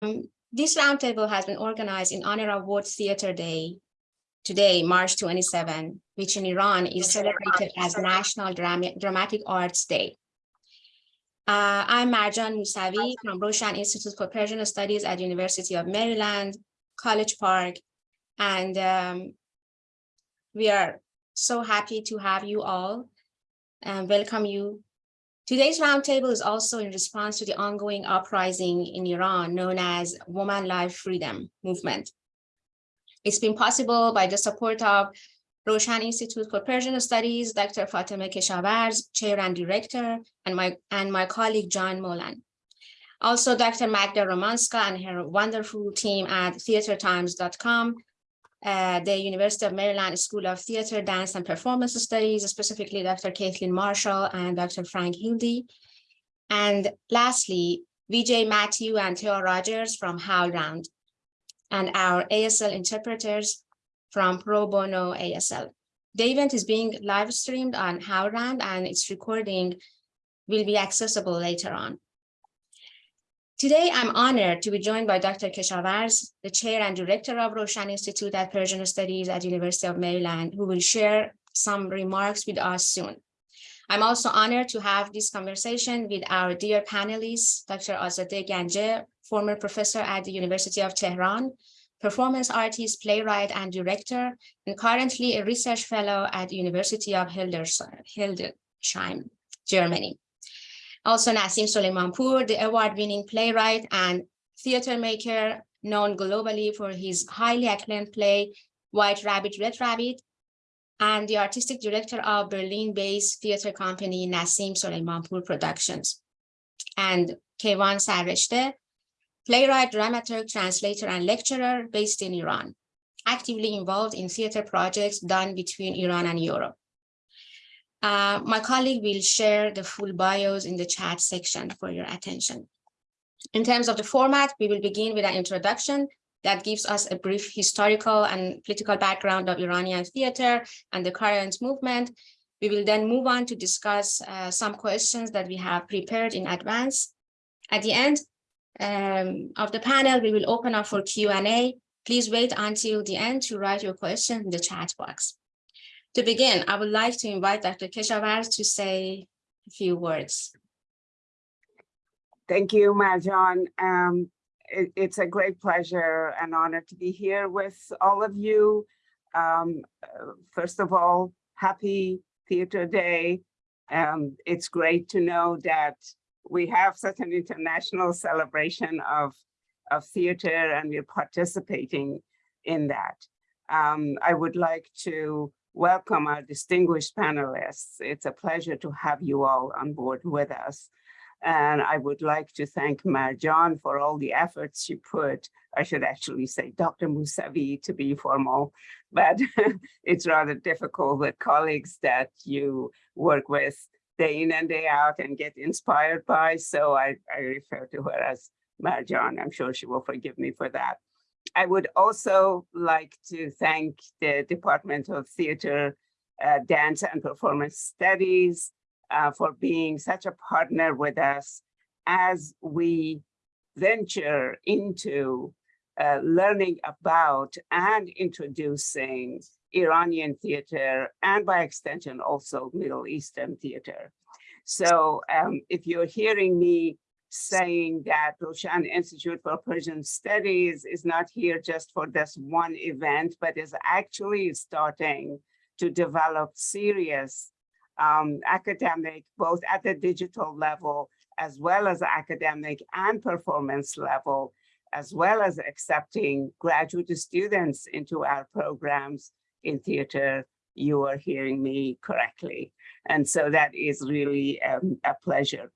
Um, this roundtable has been organized in honor of World Theater Day today, March 27, which in Iran is celebrated as National Drama Dramatic Arts Day. Uh, I'm Marjan Musavi from Roshan Institute for Persian Studies at University of Maryland, College Park, and um, we are so happy to have you all and welcome you Today's roundtable is also in response to the ongoing uprising in Iran known as Woman Life Freedom Movement. It's been possible by the support of Roshan Institute for Persian Studies, Dr. Fatemeh Keshavarz, chair and director, and my, and my colleague John Molan. Also, Dr. Magda Romanska and her wonderful team at theatertimes.com uh, the University of Maryland School of Theater, Dance, and Performance Studies, specifically Dr. Kathleen Marshall and Dr. Frank Hildy. And lastly, Vijay Matthew and Theo Rogers from HowlRound, and our ASL interpreters from Pro Bono ASL. The event is being live streamed on HowlRound and its recording will be accessible later on. Today, I'm honored to be joined by Dr. Keshavarz, the chair and director of Roshan Institute at Persian Studies at University of Maryland, who will share some remarks with us soon. I'm also honored to have this conversation with our dear panelists, Dr. Azadeh Ganjeh, former professor at the University of Tehran, performance artist, playwright, and director, and currently a research fellow at University of Hildesheim, Germany. Also Nassim Soleimanpour, the award-winning playwright and theater maker, known globally for his highly acclaimed play, White Rabbit, Red Rabbit, and the artistic director of Berlin-based theater company Nassim Soleimanpour Productions. And Kevan Sarreshte, playwright, dramaturg, translator, and lecturer based in Iran, actively involved in theater projects done between Iran and Europe. Uh, my colleague will share the full bios in the chat section for your attention. In terms of the format, we will begin with an introduction that gives us a brief historical and political background of Iranian theater and the current movement. We will then move on to discuss uh, some questions that we have prepared in advance. At the end um, of the panel, we will open up for Q&A. Please wait until the end to write your question in the chat box. To begin, I would like to invite Dr. Keshavarz to say a few words. Thank you, Marjan. Um, it, it's a great pleasure and honor to be here with all of you. Um, first of all, happy Theater Day. Um, it's great to know that we have such an international celebration of, of theater and we're participating in that. Um, I would like to welcome our distinguished panelists. It's a pleasure to have you all on board with us. And I would like to thank Marjan for all the efforts she put. I should actually say Dr. Musavi to be formal, but it's rather difficult with colleagues that you work with day in and day out and get inspired by. So I, I refer to her as Marjan. I'm sure she will forgive me for that. I would also like to thank the Department of Theater, uh, Dance and Performance Studies uh, for being such a partner with us as we venture into uh, learning about and introducing Iranian theater and by extension also Middle Eastern theater. So um, if you're hearing me saying that Roshan Institute for Persian Studies is not here just for this one event, but is actually starting to develop serious um, academic, both at the digital level, as well as academic and performance level, as well as accepting graduate students into our programs in theater, you are hearing me correctly. And so that is really um, a pleasure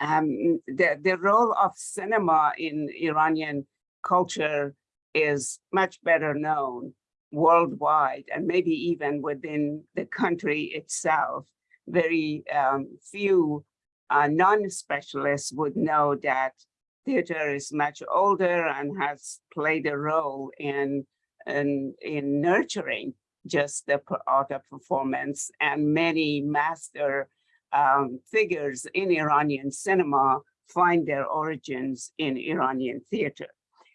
um, the, the role of cinema in Iranian culture is much better known worldwide and maybe even within the country itself. Very um, few uh, non-specialists would know that theater is much older and has played a role in, in, in nurturing just the art of performance and many master um, figures in Iranian cinema find their origins in Iranian theater.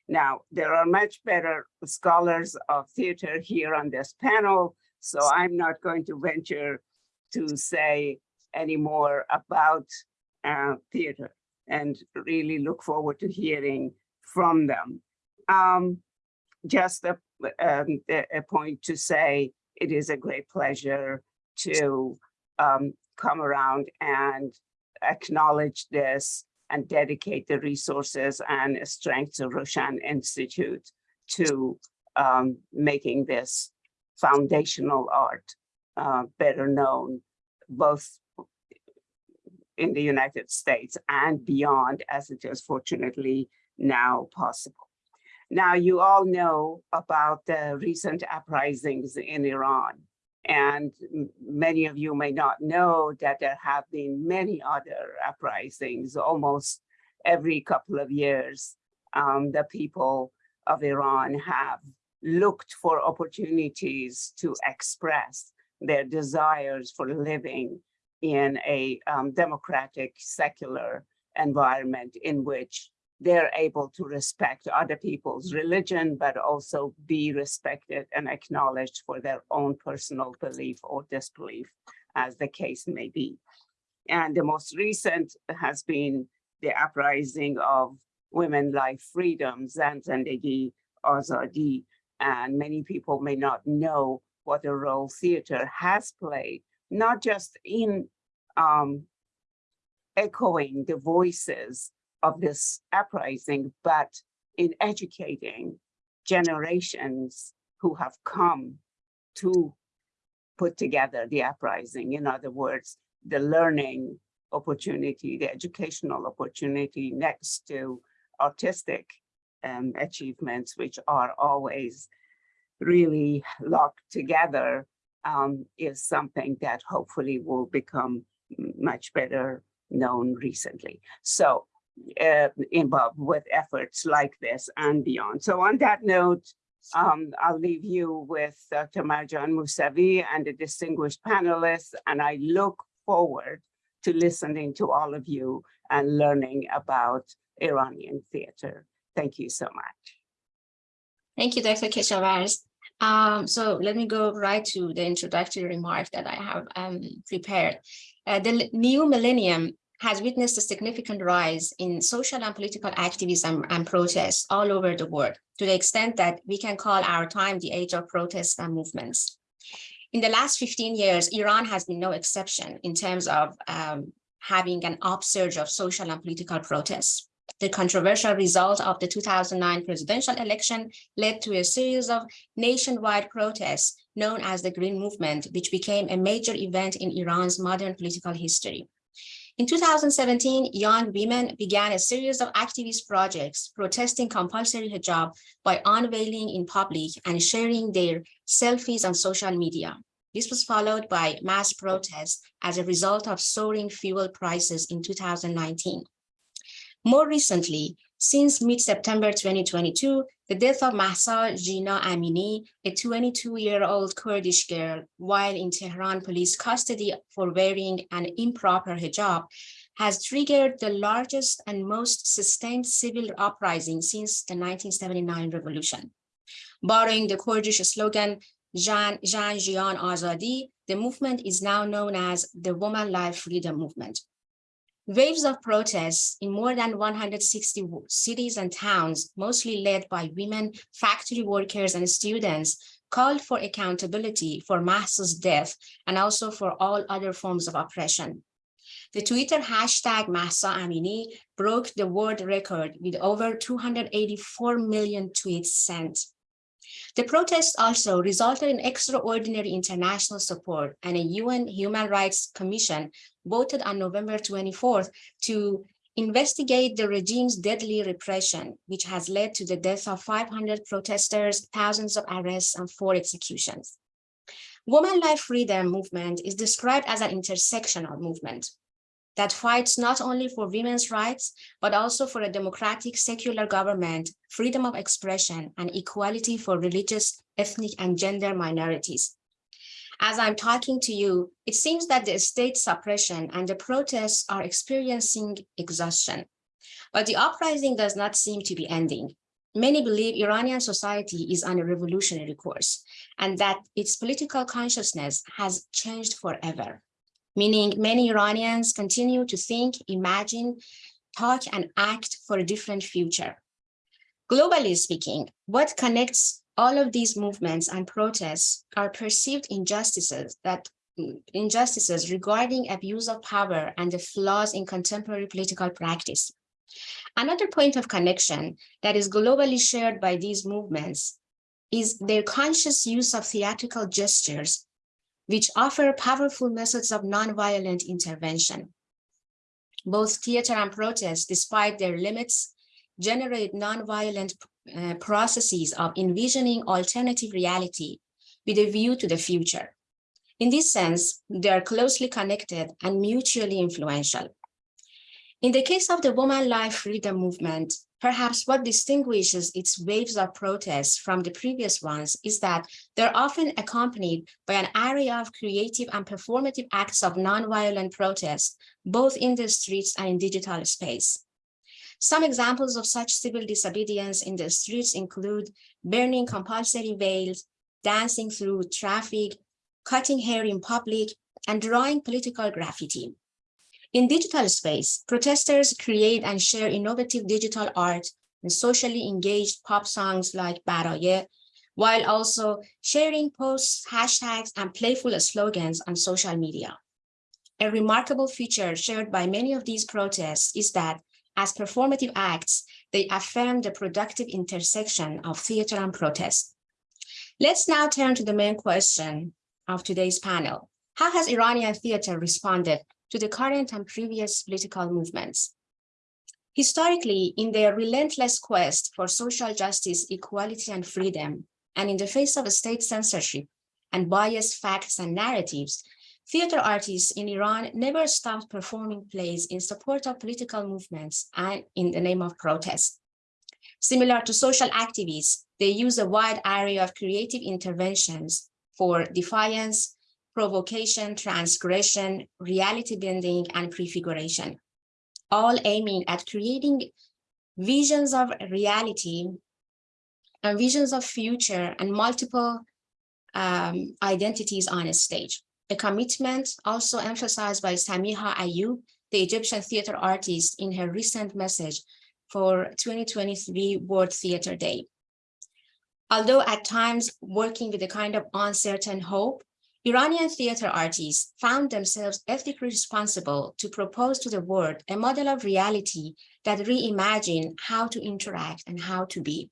Now, there are much better scholars of theater here on this panel, so I'm not going to venture to say any more about uh, theater and really look forward to hearing from them. Um, just a, um, a point to say, it is a great pleasure to um, come around and acknowledge this and dedicate the resources and strengths of Roshan Institute to um, making this foundational art uh, better known, both in the United States and beyond, as it is fortunately now possible. Now, you all know about the recent uprisings in Iran. And many of you may not know that there have been many other uprisings almost every couple of years. Um, the people of Iran have looked for opportunities to express their desires for living in a um, democratic, secular environment in which they're able to respect other people's religion, but also be respected and acknowledged for their own personal belief or disbelief, as the case may be. And the most recent has been the uprising of women life freedom, Zan Zandegi Azadi. And many people may not know what a role theater has played, not just in um, echoing the voices of this uprising, but in educating generations who have come to put together the uprising. In other words, the learning opportunity, the educational opportunity next to artistic um, achievements, which are always really locked together, um, is something that hopefully will become much better known recently. So uh, involved with efforts like this and beyond. So on that note, um, I'll leave you with Dr. Marjan Mousavi and the distinguished panelists, and I look forward to listening to all of you and learning about Iranian theater. Thank you so much. Thank you, Dr. Keshavarz. Um, so let me go right to the introductory remark that I have um, prepared. Uh, the new millennium has witnessed a significant rise in social and political activism and protests all over the world, to the extent that we can call our time the age of protests and movements. In the last 15 years, Iran has been no exception in terms of um, having an upsurge of social and political protests. The controversial result of the 2009 presidential election led to a series of nationwide protests known as the Green Movement, which became a major event in Iran's modern political history. In 2017, young women began a series of activist projects protesting compulsory hijab by unveiling in public and sharing their selfies on social media. This was followed by mass protests as a result of soaring fuel prices in 2019. More recently, since mid-September 2022, the death of Mahsa Jina Amini, a 22-year-old Kurdish girl, while in Tehran police custody for wearing an improper hijab, has triggered the largest and most sustained civil uprising since the 1979 revolution. Borrowing the Kurdish slogan, Jan, Jan Jian Azadi, the movement is now known as the Woman Life Freedom Movement. Waves of protests in more than 160 cities and towns, mostly led by women, factory workers, and students, called for accountability for Mahsa's death and also for all other forms of oppression. The Twitter hashtag Mahsa Amini broke the world record with over 284 million tweets sent. The protests also resulted in extraordinary international support and a UN Human Rights Commission voted on November 24th to investigate the regime's deadly repression, which has led to the death of 500 protesters, thousands of arrests, and four executions. Woman Life Freedom movement is described as an intersectional movement that fights not only for women's rights, but also for a democratic secular government, freedom of expression, and equality for religious, ethnic, and gender minorities. As I'm talking to you, it seems that the state suppression and the protests are experiencing exhaustion. But the uprising does not seem to be ending. Many believe Iranian society is on a revolutionary course and that its political consciousness has changed forever, meaning many Iranians continue to think, imagine, talk, and act for a different future. Globally speaking, what connects all of these movements and protests are perceived injustices that injustices regarding abuse of power and the flaws in contemporary political practice. Another point of connection that is globally shared by these movements is their conscious use of theatrical gestures, which offer powerful methods of nonviolent intervention. Both theater and protest, despite their limits, generate nonviolent uh, processes of envisioning alternative reality with a view to the future. In this sense, they are closely connected and mutually influential. In the case of the Woman Life Freedom Movement, perhaps what distinguishes its waves of protests from the previous ones is that they're often accompanied by an array of creative and performative acts of nonviolent protest, both in the streets and in digital space. Some examples of such civil disobedience in the streets include burning compulsory veils, dancing through traffic, cutting hair in public, and drawing political graffiti. In digital space, protesters create and share innovative digital art and socially engaged pop songs like Baraye, while also sharing posts, hashtags, and playful slogans on social media. A remarkable feature shared by many of these protests is that as performative acts, they affirm the productive intersection of theater and protest. Let's now turn to the main question of today's panel. How has Iranian theater responded to the current and previous political movements. Historically, in their relentless quest for social justice, equality, and freedom, and in the face of state censorship and biased facts and narratives, theater artists in Iran never stopped performing plays in support of political movements and in the name of protest. Similar to social activists, they use a wide array of creative interventions for defiance, provocation, transgression, reality bending, and prefiguration, all aiming at creating visions of reality and visions of future and multiple um, identities on a stage. A commitment also emphasized by Samiha Ayoub, the Egyptian theater artist in her recent message for 2023 World Theater Day. Although at times working with a kind of uncertain hope, Iranian theater artists found themselves ethically responsible to propose to the world a model of reality that reimagine how to interact and how to be.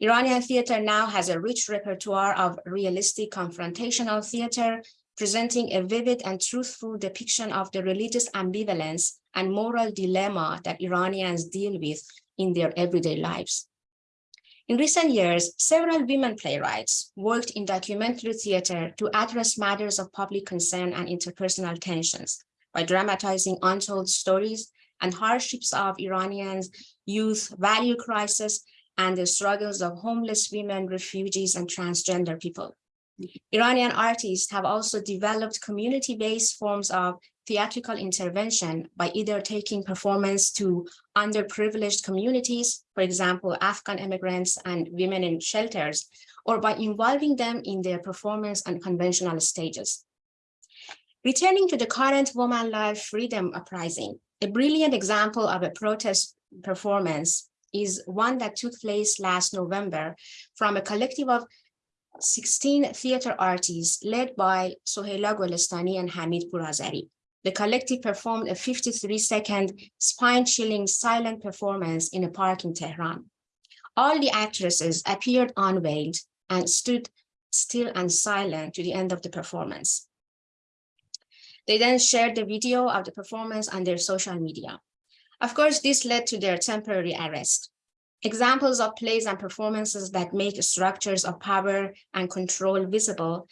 Iranian theater now has a rich repertoire of realistic confrontational theater, presenting a vivid and truthful depiction of the religious ambivalence and moral dilemma that Iranians deal with in their everyday lives. In recent years, several women playwrights worked in documentary theater to address matters of public concern and interpersonal tensions by dramatizing untold stories and hardships of Iranians, youth value crisis, and the struggles of homeless women, refugees, and transgender people. Iranian artists have also developed community-based forms of theatrical intervention by either taking performance to underprivileged communities, for example, Afghan immigrants and women in shelters, or by involving them in their performance and conventional stages. Returning to the current Woman Life Freedom Uprising, a brilliant example of a protest performance is one that took place last November from a collective of 16 theater artists led by Soheila Golestani and Hamid Pourazari. The collective performed a 53-second spine-chilling silent performance in a park in Tehran. All the actresses appeared unveiled and stood still and silent to the end of the performance. They then shared the video of the performance on their social media. Of course, this led to their temporary arrest. Examples of plays and performances that make structures of power and control visible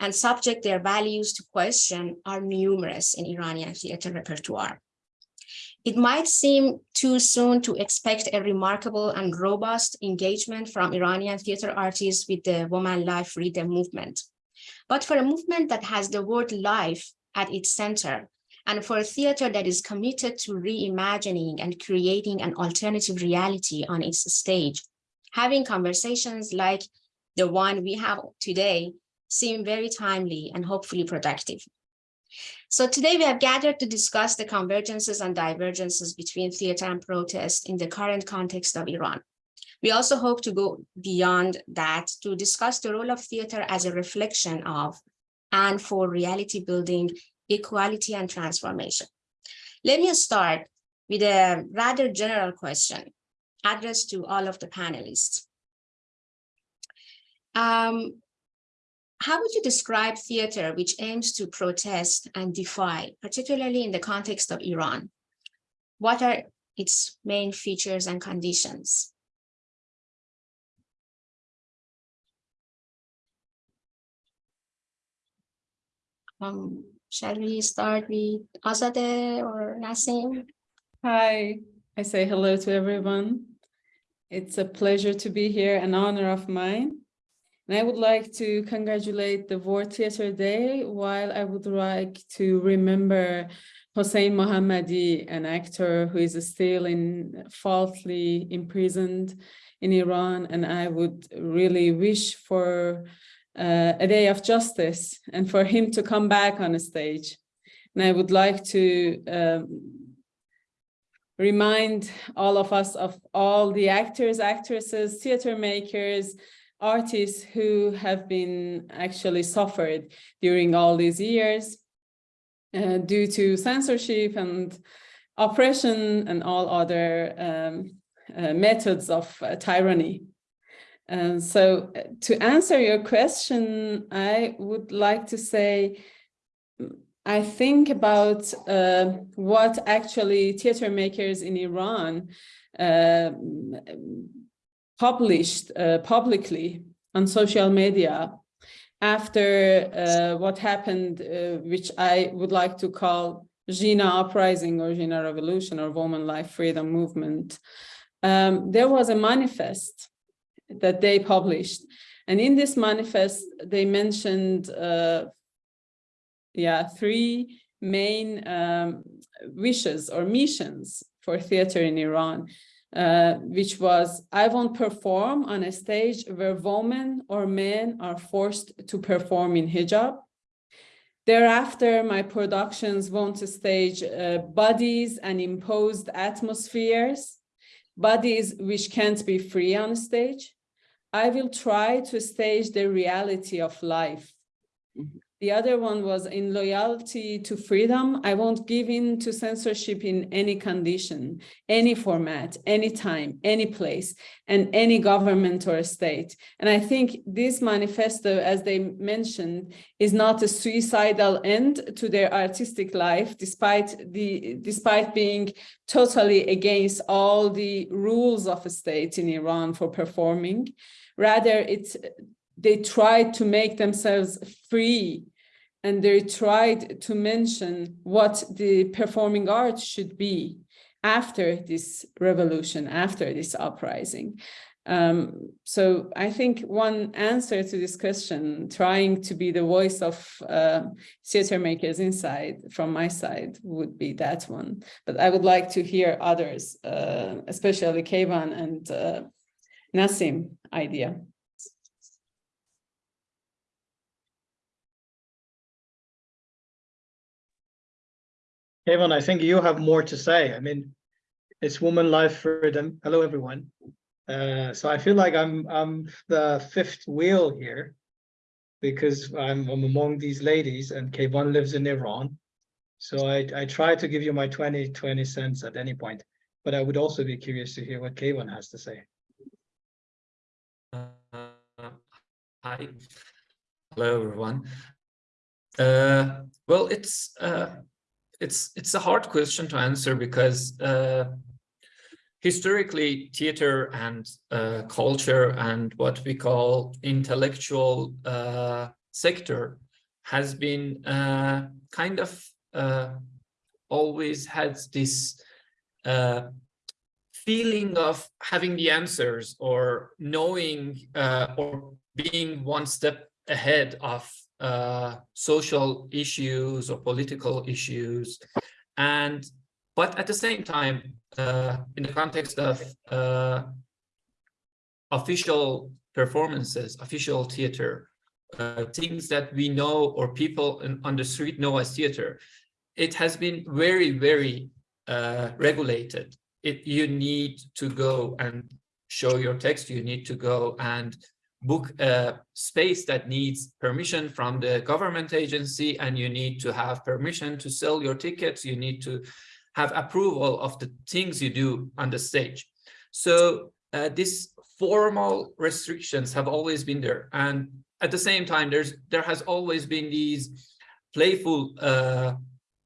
and subject their values to question are numerous in Iranian theater repertoire. It might seem too soon to expect a remarkable and robust engagement from Iranian theater artists with the Woman Life Freedom movement. But for a movement that has the word life at its center and for a theater that is committed to reimagining and creating an alternative reality on its stage. Having conversations like the one we have today seem very timely and hopefully productive. So today we have gathered to discuss the convergences and divergences between theater and protest in the current context of Iran. We also hope to go beyond that to discuss the role of theater as a reflection of and for reality building, equality and transformation. Let me start with a rather general question addressed to all of the panelists. Um, how would you describe theater which aims to protest and defy, particularly in the context of Iran? What are its main features and conditions? Um, shall we start with Azadeh or Nassim? Hi, I say hello to everyone. It's a pleasure to be here, an honor of mine. And I would like to congratulate the World Theatre Day, while I would like to remember Hossein Mohammadi, an actor who is still in falsely imprisoned in Iran. And I would really wish for uh, a day of justice and for him to come back on a stage. And I would like to um, remind all of us of all the actors, actresses, theater makers, artists who have been actually suffered during all these years uh, due to censorship and oppression and all other um, uh, methods of uh, tyranny. And so uh, to answer your question, I would like to say, I think about uh, what actually theater makers in Iran uh, published uh, publicly on social media after uh, what happened, uh, which I would like to call Jina uprising or Jina revolution or woman life freedom movement. Um, there was a manifest that they published. And in this manifest, they mentioned, uh, yeah, three main um, wishes or missions for theater in Iran, uh, which was, I won't perform on a stage where women or men are forced to perform in hijab. Thereafter, my productions won't stage uh, bodies and imposed atmospheres, bodies which can't be free on stage. I will try to stage the reality of life. Mm -hmm. The other one was in loyalty to freedom. I won't give in to censorship in any condition, any format, any time, any place, and any government or state. And I think this manifesto, as they mentioned, is not a suicidal end to their artistic life, despite the despite being totally against all the rules of a state in Iran for performing. Rather, it's they tried to make themselves free and they tried to mention what the performing arts should be after this revolution, after this uprising. Um, so I think one answer to this question, trying to be the voice of uh, theater makers inside from my side would be that one. But I would like to hear others, uh, especially Keivan and uh, Nassim idea. Keyvan, I think you have more to say. I mean, it's woman life freedom. Hello, everyone. Uh, so I feel like I'm I'm the fifth wheel here because I'm, I'm among these ladies and Keyvan lives in Iran. So I, I try to give you my 20, 20 cents at any point, but I would also be curious to hear what Keyvan has to say. Uh, hi, hello everyone. Uh, well, it's uh, it's it's a hard question to answer because uh, historically theater and uh, culture and what we call intellectual uh, sector has been uh, kind of uh, always had this uh, feeling of having the answers or knowing or being one step ahead of uh, social issues or political issues. And, but at the same time, uh, in the context of uh, official performances, official theater, uh, things that we know or people in, on the street know as theater, it has been very, very uh, regulated. It, you need to go and show your text, you need to go and book a space that needs permission from the government agency and you need to have permission to sell your tickets, you need to have approval of the things you do on the stage. So uh, these formal restrictions have always been there. And at the same time, there's there has always been these playful uh,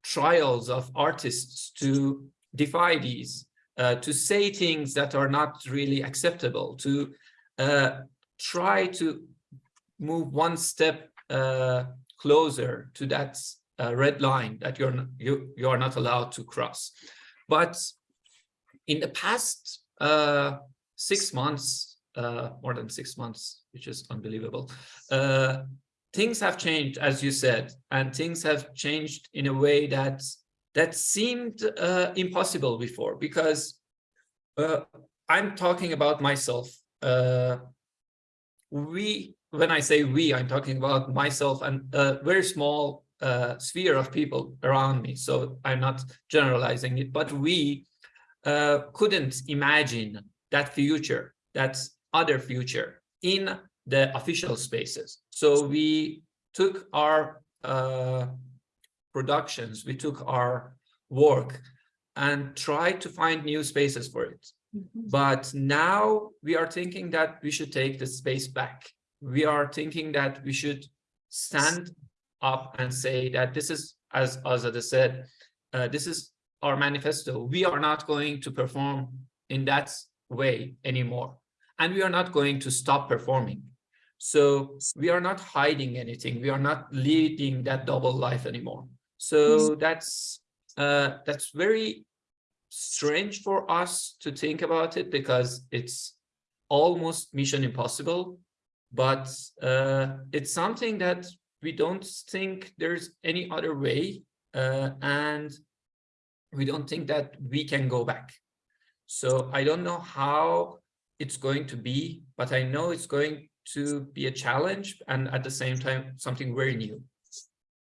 trials of artists to defy these, uh, to say things that are not really acceptable, to uh, try to move one step uh, closer to that uh, red line that you're not, you you are not allowed to cross. But in the past uh, six months, uh, more than six months, which is unbelievable, uh, things have changed, as you said, and things have changed in a way that that seemed uh, impossible before. Because I'm talking about myself. We, when I say we, I'm talking about myself and a very small uh, sphere of people around me. So I'm not generalizing it, but we uh, couldn't imagine that future, that other future in the official spaces. So we took our uh, productions, we took our work and tried to find new spaces for it. But now we are thinking that we should take the space back. We are thinking that we should stand up and say that this is, as Azadeh said, uh, this is our manifesto. We are not going to perform in that way anymore. And we are not going to stop performing. So we are not hiding anything. We are not leading that double life anymore. So that's uh, that's very strange for us to think about it because it's almost mission impossible, but uh, it's something that we don't think there's any other way uh, and we don't think that we can go back. So I don't know how it's going to be, but I know it's going to be a challenge and at the same time, something very new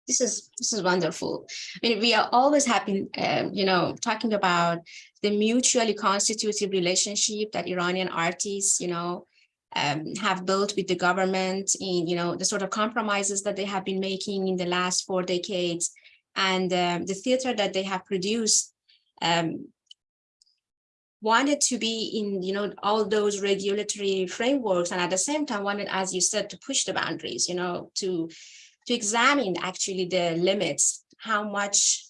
this is this is wonderful. I mean, we are always happy, um, you know, talking about the mutually constitutive relationship that Iranian artists, you know, um, have built with the government in, you know, the sort of compromises that they have been making in the last four decades and um, the theater that they have produced um, wanted to be in, you know, all those regulatory frameworks and at the same time wanted, as you said, to push the boundaries, you know, to to examine actually the limits, how much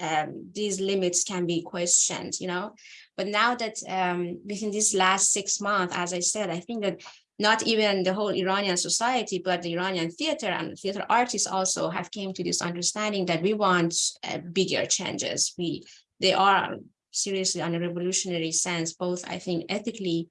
um, these limits can be questioned, you know. But now that um, within this last six months, as I said, I think that not even the whole Iranian society, but the Iranian theater and theater artists also have came to this understanding that we want uh, bigger changes. We they are seriously on a revolutionary sense, both I think ethically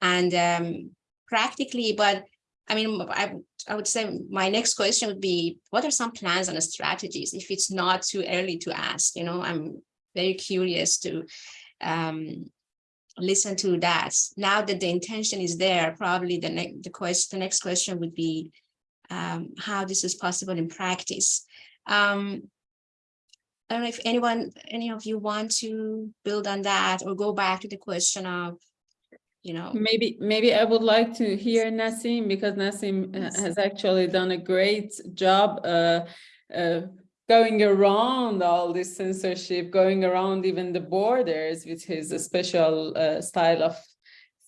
and um, practically, but I mean, I, I would say my next question would be, what are some plans and strategies if it's not too early to ask? You know, I'm very curious to um, listen to that. Now that the intention is there, probably the next the question, the next question would be um, how this is possible in practice. Um, I don't know if anyone, any of you want to build on that or go back to the question of you know. Maybe, maybe I would like to hear Nassim because Nassim uh, has actually done a great job uh, uh, going around all this censorship, going around even the borders with his special uh, style of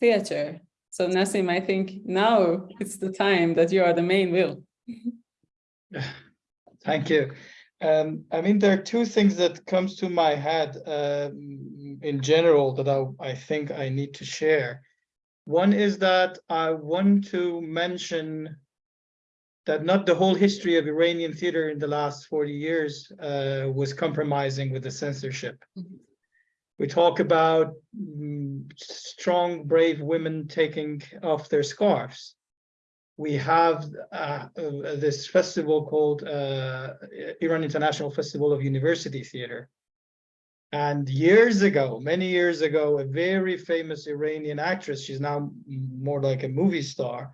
theater. So Nassim, I think now it's the time that you are the main wheel. Thank you. Um, I mean, there are two things that comes to my head um, in general that I, I think I need to share. One is that I want to mention that not the whole history of Iranian theater in the last 40 years uh, was compromising with the censorship. Mhm. We talk about mm, strong, brave women taking off their scarves. we have uh, uh, this festival called uh, Iran International Festival of University Theater. And years ago, many years ago, a very famous Iranian actress, she's now more like a movie star,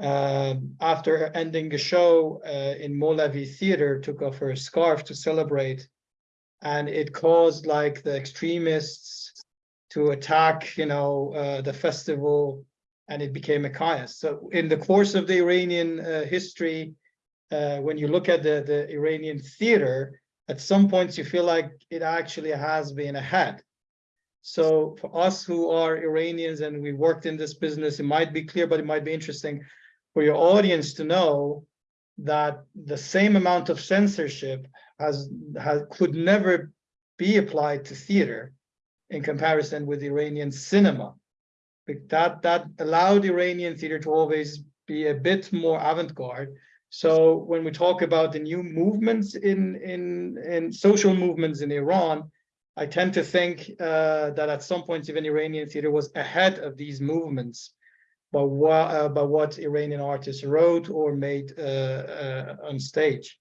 um, after ending a show uh, in Molavi Theater, took off her scarf to celebrate. And it caused like the extremists to attack, you know, uh, the festival and it became a chaos. So in the course of the Iranian uh, history, uh, when you look at the, the Iranian theater, at some points you feel like it actually has been ahead. So for us who are Iranians and we worked in this business, it might be clear, but it might be interesting for your audience to know that the same amount of censorship has, has could never be applied to theater in comparison with Iranian cinema. That that allowed Iranian theater to always be a bit more avant-garde. So when we talk about the new movements in in in social movements in Iran, I tend to think uh, that at some points even Iranian theater was ahead of these movements by what uh, by what Iranian artists wrote or made uh, uh, on stage.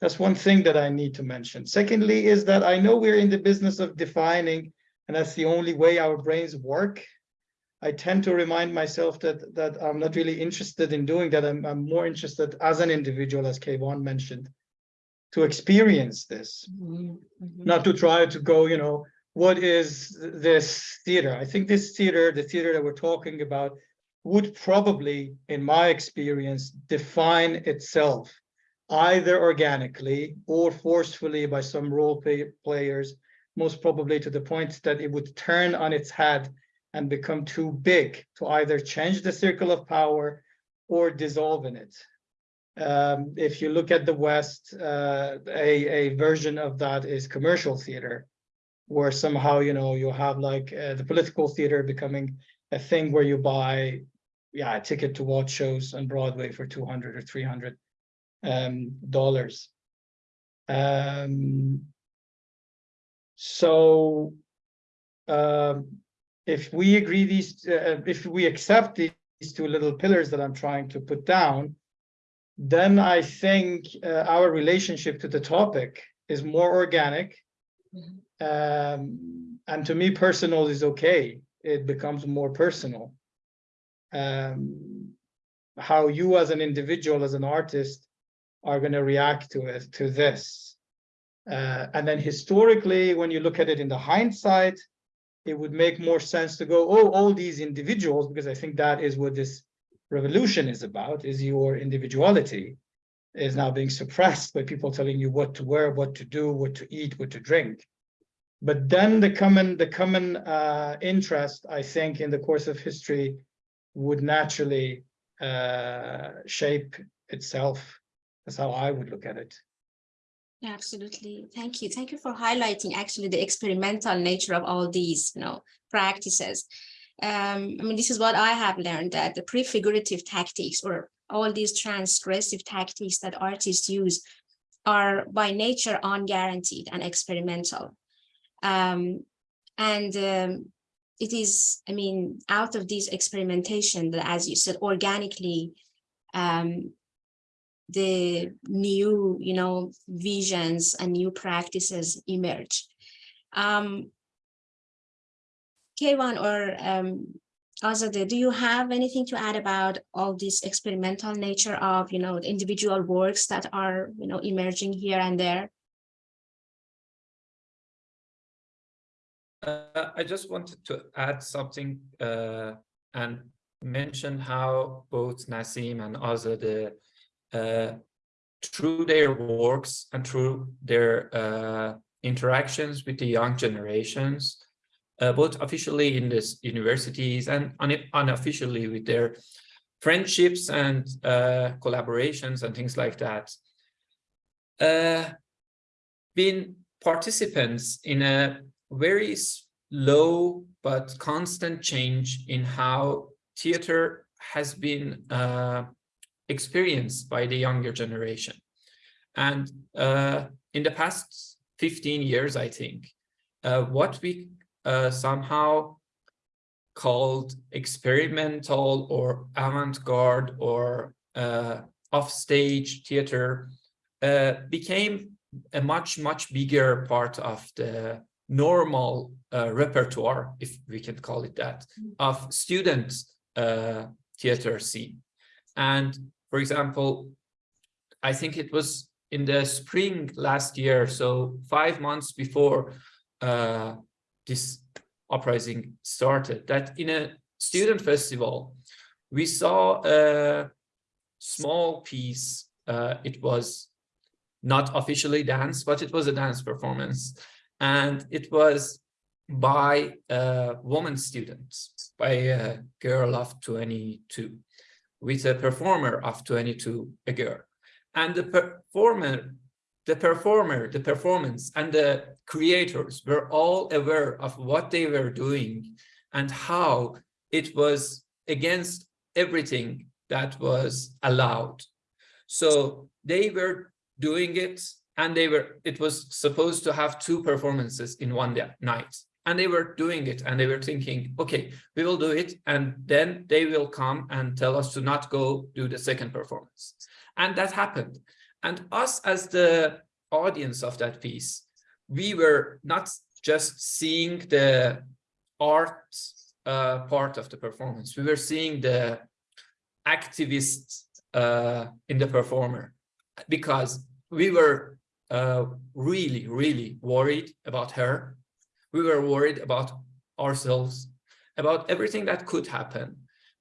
That's one thing that I need to mention. Secondly, is that I know we're in the business of defining, and that's the only way our brains work. I tend to remind myself that that I'm not really interested in doing that. I'm, I'm more interested as an individual, as Kayvon mentioned, to experience this, Mhm, mhm. not to try to go, you know, what is this theater? I think this theater, the theater that we're talking about, would probably, in my experience, define itself either organically or forcefully by some role play players, most probably to the point that it would turn on its head and become too big to either change the circle of power or dissolve in it. Um, if you look at the West, uh, a, a version of that is commercial theater, where somehow, you know, you have like uh, the political theater becoming a thing where you buy, yeah, a ticket to watch shows on Broadway for 200 or 300 um, dollars. Um, so, um, if we agree these, uh, if we accept these two little pillars that I'm trying to put down, then I think uh, our relationship to the topic is more organic. Mhm. Um, and to me, personal is okay. It becomes more personal. Um, how you as an individual, as an artist, are going to react to it, to this. Uh, and then historically, when you look at it in the hindsight, it would make more sense to go, oh, all these individuals, because I think that is what this revolution is about, is your individuality is now being suppressed by people telling you what to wear, what to do, what to eat, what to drink. But then the common, the common uh, interest, I think, in the course of history would naturally uh, shape itself. That's how I would look at it. Absolutely. Thank you. Thank you for highlighting actually the experimental nature of all these, you know, practices. Um, I mean, this is what I have learned that the prefigurative tactics or all these transgressive tactics that artists use are by nature unguaranteed and experimental. Um, and um, it is, I mean, out of this experimentation that, as you said, organically um, the new, you know, visions and new practices emerge. Um, Kayvan or um, Azadeh, do you have anything to add about all this experimental nature of, you know, the individual works that are, you know, emerging here and there? Uh, I just wanted to add something uh, and mention how both Nassim and Azadeh through their works and through their uh, interactions with the young generations, uh, both officially in these universities and un unofficially with their friendships and uh, collaborations and things like that, uh, been participants in a very slow but constant change in how theater has been uh, experienced by the younger generation. And uh, in the past 15 years, I think, uh, what we uh, somehow called experimental or avant-garde or uh, off-stage theater uh, became a much, much bigger part of the normal uh, repertoire, if we can call it that, of student uh, theater scene. And for example, I think it was in the spring last year, so five months before uh, this uprising started, that in a student festival, we saw a small piece. Uh, it was not officially dance, but it was a dance performance. And it was by a woman student, by a girl of 22, with a performer of 22, a girl. And the performer, the performer, the performance, and the creators were all aware of what they were doing and how it was against everything that was allowed. So they were doing it and they were, it was supposed to have two performances in one day, night. And they were doing it and they were thinking, okay, we will do it. And then they will come and tell us to not go do the second performance. And that happened. And us as the audience of that piece, we were not just seeing the art uh, part of the performance. We were seeing the activist uh, in the performer because we were uh, really, really worried about her. We were worried about ourselves, about everything that could happen.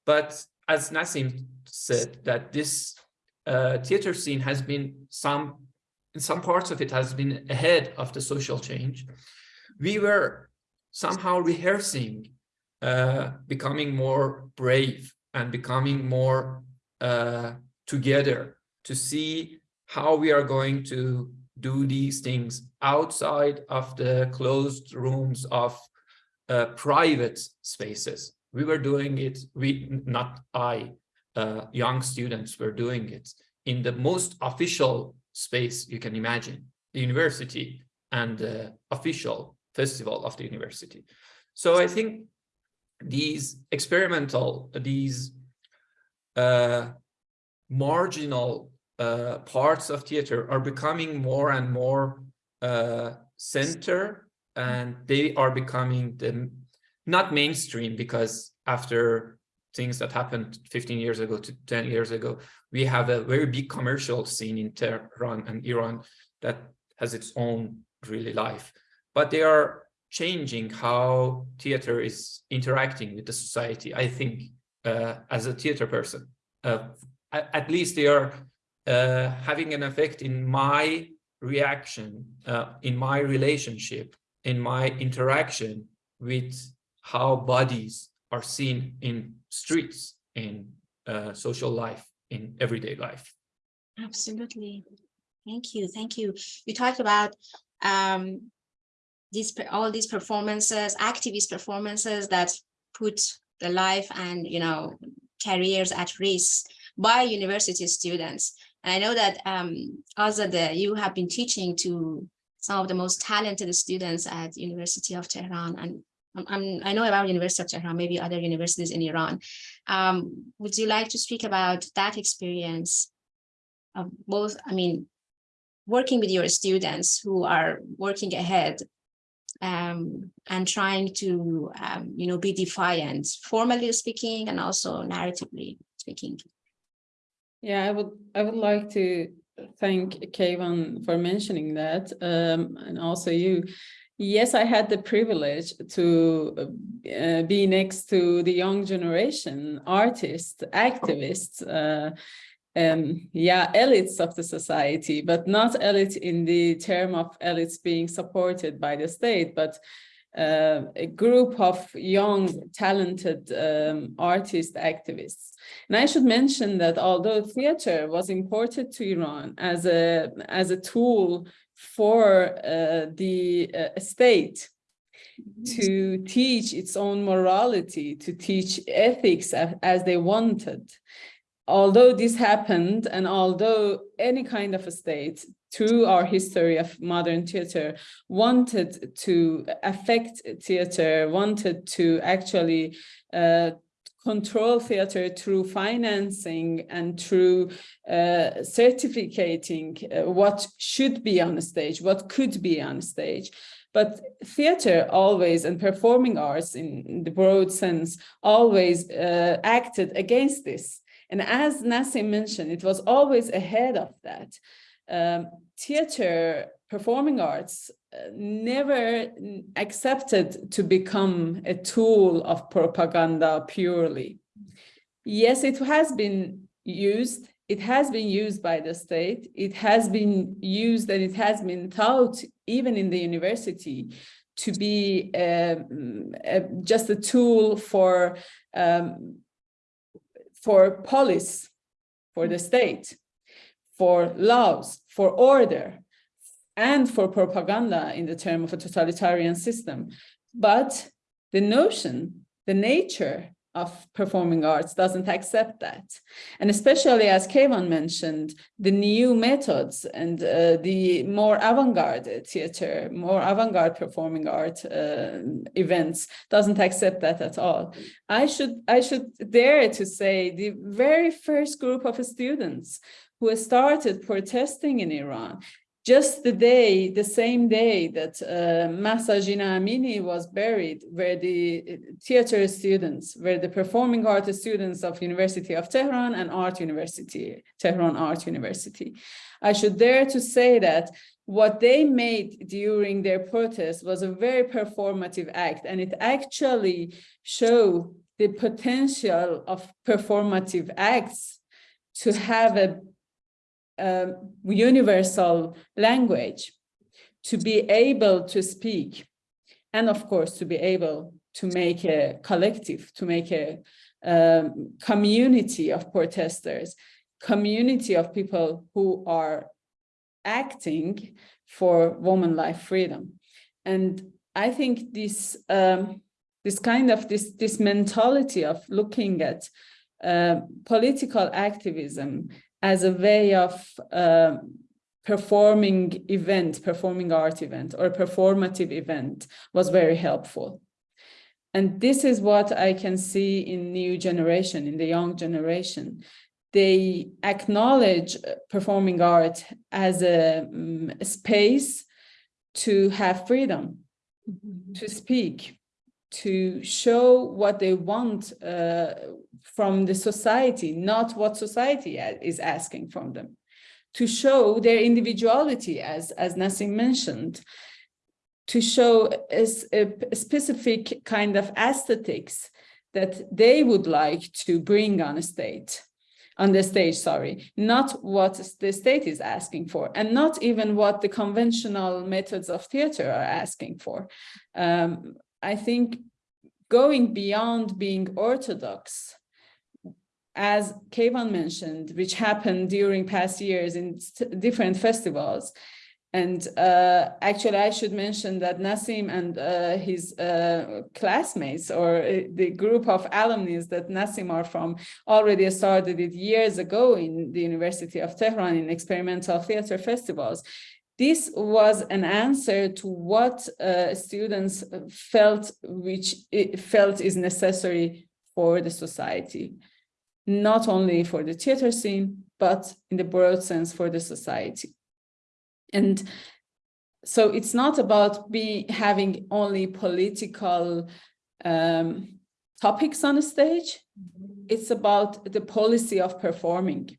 But as Nassim said, that this uh, theater scene has been some, in some parts of it has been ahead of the social change. We were somehow rehearsing, uh, becoming more brave and becoming more uh, together to see how we are going to do these things outside of the closed rooms of uh, private spaces. We were doing it, we, not I, uh, young students were doing it in the most official space you can imagine, the university and the official festival of the university. So I think these experimental, these uh, marginal uh, parts of theater are becoming more and more uh, center and they are becoming the not mainstream because after things that happened 15 years ago to 10 years ago, we have a very big commercial scene in Tehran and Iran that has its own really life, but they are changing how theater is interacting with the society. I think uh, as a theater person, uh, at, at least they are uh, having an effect in my reaction, uh, in my relationship, in my interaction with how bodies are seen in streets, in uh, social life, in everyday life. Absolutely. Thank you. Thank you. You talked about um, these all these performances, activist performances that put the life and you know careers at risk by university students. And I know that um, Azadeh, you have been teaching to some of the most talented students at University of Tehran and I'm, I'm- know about University of Tehran, maybe other universities in Iran. Um, would you like to speak about that experience of both, I mean, working with your students who are working ahead um, and trying to, um, you know, be defiant, formally speaking, and also narratively speaking. Yeah, I would, I would like to thank Keyvan for mentioning that, um, and also you. Yes, I had the privilege to uh, be next to the young generation, artists, activists, uh, yeah, elites of the society, but not elite in the term of elites being supported by the state, but uh, a group of young, talented um, artist activists. And I should mention that although theater was imported to Iran as a as a tool for uh, the uh, state to teach its own morality, to teach ethics as, as they wanted. Although this happened, and although any kind of a state through our history of modern theater wanted to affect theater, wanted to actually uh, control theater through financing and through uh, certificating uh, what should be on stage, what could be on stage. But theater always and performing arts in the broad sense always uh, acted against this. And as Nassim mentioned, it was always ahead of that. Um, theater, performing arts uh, never accepted to become a tool of propaganda purely. Yes, it has been used. It has been used by the state. It has been used and it has been taught even in the university to be um, uh, just a tool for um, for police, for the state, for laws, for order, and for propaganda in the term of a totalitarian system. But the notion, the nature of performing arts doesn't accept that. And especially as Keyvan mentioned, the new methods and uh, the more avant-garde theater, more avant-garde performing art uh, events doesn't accept that at all. I should, I should dare to say the very first group of students who started protesting in Iran just the day, the same day that uh, Mahsa Jina Amini was buried, where the theater students, where the performing art students of University of Tehran and Art University, Tehran Art University. I should dare to say that what they made during their protest was a very performative act, and it actually showed the potential of performative acts to have a um, universal language to be able to speak and of course to be able to make a collective to make a um, community of protesters community of people who are acting for woman life freedom. And i think this um, this kind of this this mentality of looking at uh, political activism as a way of um, performing event, performing art event or performative event was very helpful. And this is what I can see in new generation, in the young generation. They acknowledge uh, performing art as a um, space to have freedom, to speak, to show what they want uh, from the society, not what society is asking from them, to show their individuality, as, as Nassim mentioned, to show a, a specific kind of aesthetics that they would like to bring on a stage on the stage, sorry, not what the state is asking for, and not even what the conventional methods of theater are asking for. Um, I think going beyond being orthodox as Keyvan mentioned, which happened during past years in different festivals. And uh, actually, I should mention that Nassim and uh, his uh, classmates or uh, the group of alumni that Nassim are from already started it years ago in the University of Tehran in experimental theater festivals. This was an answer to what uh, students felt, which felt is necessary for the society not only for the theater scene, but in the broad sense for the society. And so it's not about be having only political um, topics on the stage. It's about the policy of performing.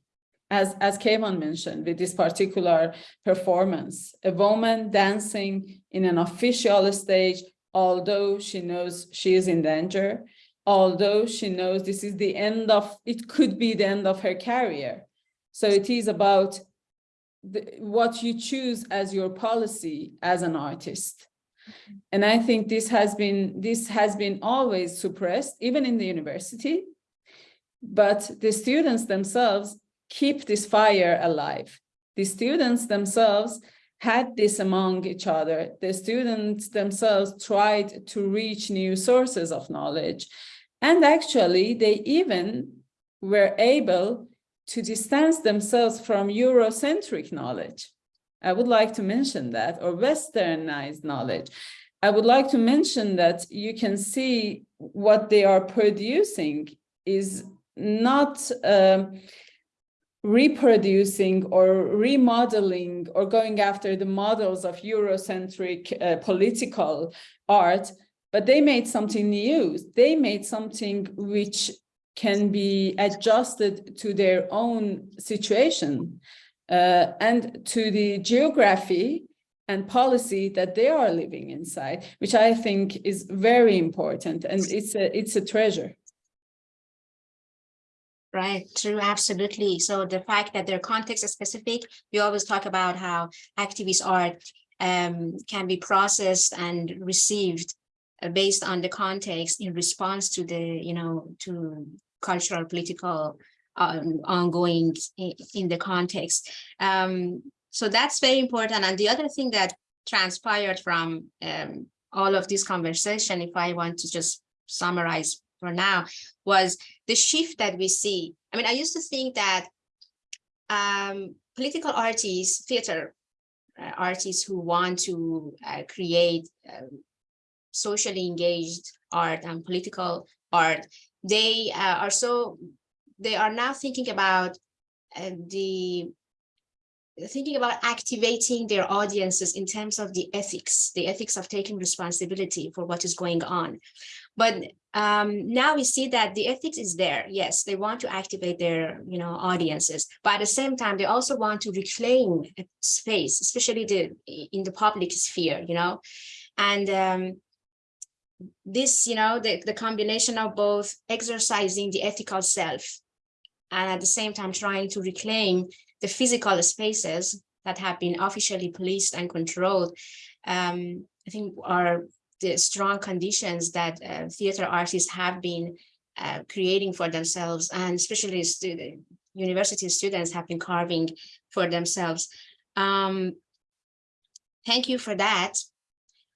As, as Keyvan mentioned, with this particular performance, a woman dancing in an official stage, although she knows she is in danger, although she knows this is the end of, it could be the end of her career. So it is about the, what you choose as your policy as an artist. Mm-hmm. And I think this has been, this has been always suppressed, even in the university, but the students themselves keep this fire alive. The students themselves had this among each other. The students themselves tried to reach new sources of knowledge. And actually, they even were able to distance themselves from Eurocentric knowledge. I would like to mention that, or westernized knowledge. I would like to mention that you can see what they are producing is not um, reproducing or remodeling or going after the models of Eurocentric uh, political art, but they made something new. They made something which can be adjusted to their own situation uh, and to the geography and policy that they are living inside, which I think is very important and it's a it's a treasure. Right, true, absolutely. So the fact that their context is specific, we always talk about how activist art um, can be processed and received uh, based on the context in response to the, you know, to cultural, political um, ongoing in, the context. Um, so that's very important. And the other thing that transpired from um, all of this conversation, if I want to just summarize for now, was the shift that we see. I mean, I used to think that um, political artists, theater uh, artists who want to uh, create um, socially engaged art and political art, they uh, are so, they are now thinking about uh, the thinking about activating their audiences in terms of the ethics, the ethics of taking responsibility for what is going on. But um, now we see that the ethics is there. Yes, they want to activate their, you know, audiences, but at the same time, they also want to reclaim space, especially the in the public sphere, you know, and um, this, you know, the, the combination of both exercising the ethical self and at the same time trying to reclaim the physical spaces that have been officially policed and controlled, um, I think are the strong conditions that uh, theater artists have been uh, creating for themselves, and especially student, university students have been carving for themselves. Um, thank you for that.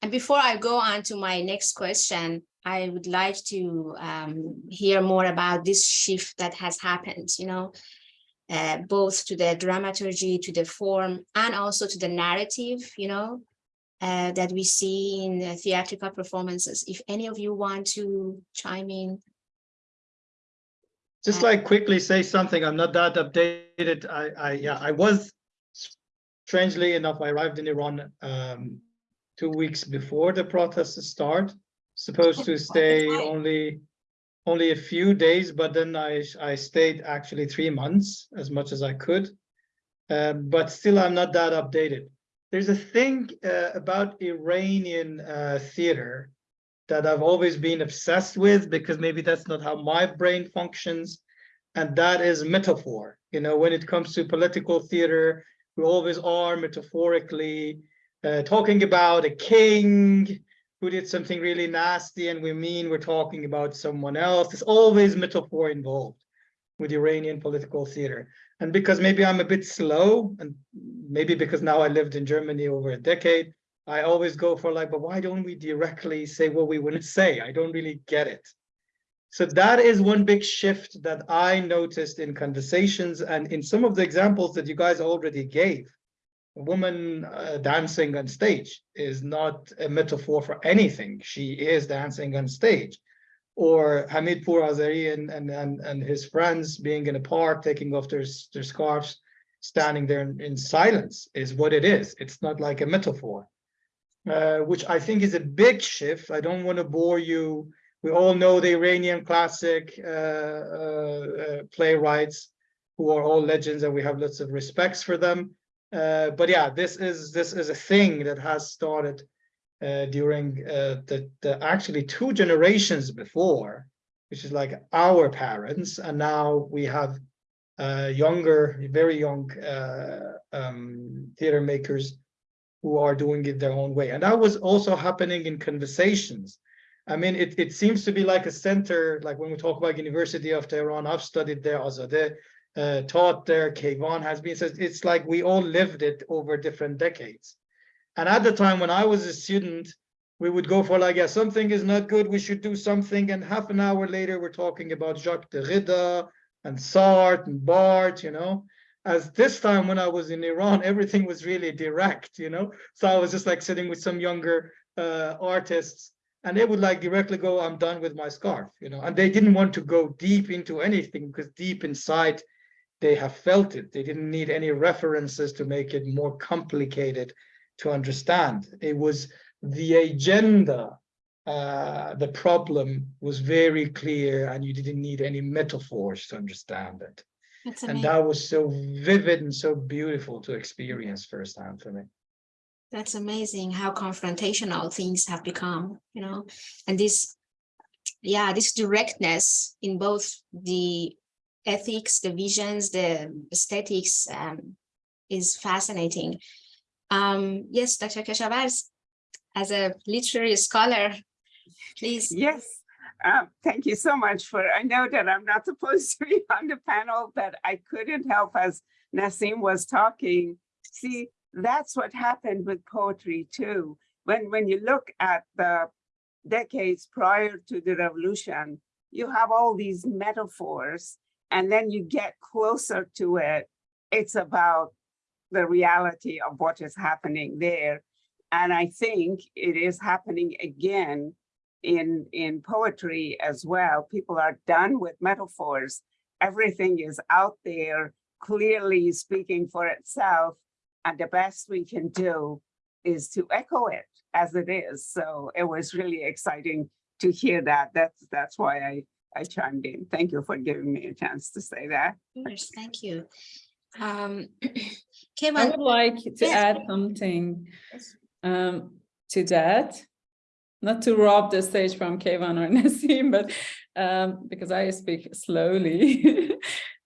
And before I go on to my next question, I would like to um, hear more about this shift that has happened, you know, uh, both to the dramaturgy, to the form, and also to the narrative, you know, uh, that we see in the theatrical performances. If any of you want to chime in. Just like quickly say something, I'm not that updated. I, I, yeah, I was strangely enough, I arrived in Iran um, two weeks before the protests start. Supposed to stay only only a few days, but then I I stayed actually three months as much as I could. Um, but still, I'm not that updated. There's a thing uh, about Iranian uh, theater that I've always been obsessed with because maybe that's not how my brain functions, and that is metaphor. You know, when it comes to political theater, we always are metaphorically uh, talking about a king who did something really nasty and we mean we're talking about someone else. There's always metaphor involved with Iranian political theater. And because maybe I'm a bit slow and maybe because now I lived in Germany over a decade, I always go for like, but why don't we directly say what we want to say? I don't really get it. So that is one big shift that I noticed in conversations and in some of the examples that you guys already gave woman uh, dancing on stage is not a metaphor for anything. She is dancing on stage. Or Hamid Pourazari and, and, and, and his friends being in a park, taking off their, their scarves, standing there in, in silence is what it is. It's not like a metaphor, uh, which I think is a big shift. I don't want to bore you. We all know the Iranian classic uh, uh, uh playwrights who are all legends and we have lots of respects for them uh, but yeah, this is this is a thing that has started uh, during uh, the, the actually two generations before, which is like our parents, and now we have uh, younger, very young uh, um, theater makers who are doing it their own way, and that was also happening in conversations. I mean, it, it seems to be like a center, like when we talk about University of Tehran, I've studied there, Azadeh, uh, taught there, Keyvan has been, so it's like we all lived it over different decades. And at the time when I was a student, we would go for like, yeah, something is not good, we should do something. And half an hour later, we're talking about Jacques Derrida and Sartre and Barthes, you know. As this time when I was in Iran, everything was really direct, you know. So I was just like sitting with some younger uh, artists and they would like directly go, I'm done with my scarf, you know, and they didn't want to go deep into anything because deep inside they have felt it. They didn't need any references to make it more complicated to understand. It was the agenda, uh, the problem was very clear and you didn't need any metaphors to understand it. That's And amazing. that was so vivid and so beautiful to experience firsthand for me. That's amazing how confrontational things have become, you know, and this, yeah, this directness in both the ethics, the visions, the aesthetics um, is fascinating. Um, yes, Dr. Keshavarz, as a literary scholar, please. Yes, um, thank you so much for, I know that I'm not supposed to be on the panel, but I couldn't help as Nassim was talking. See, that's what happened with poetry too. When, when you look at the decades prior to the revolution, you have all these metaphors and then you get closer to it. It's about the reality of what is happening there. And I think it is happening again in, in poetry as well. People are done with metaphors. Everything is out there clearly speaking for itself. And the best we can do is to echo it as it is. So it was really exciting to hear that. That's, that's why I, I chimed in. Thank you for giving me a chance to say that. Yes, thank you. Um, I would like to Yes. add something um, to that. Not to rob the stage from Keyvan or Nassim, but um, because I speak slowly.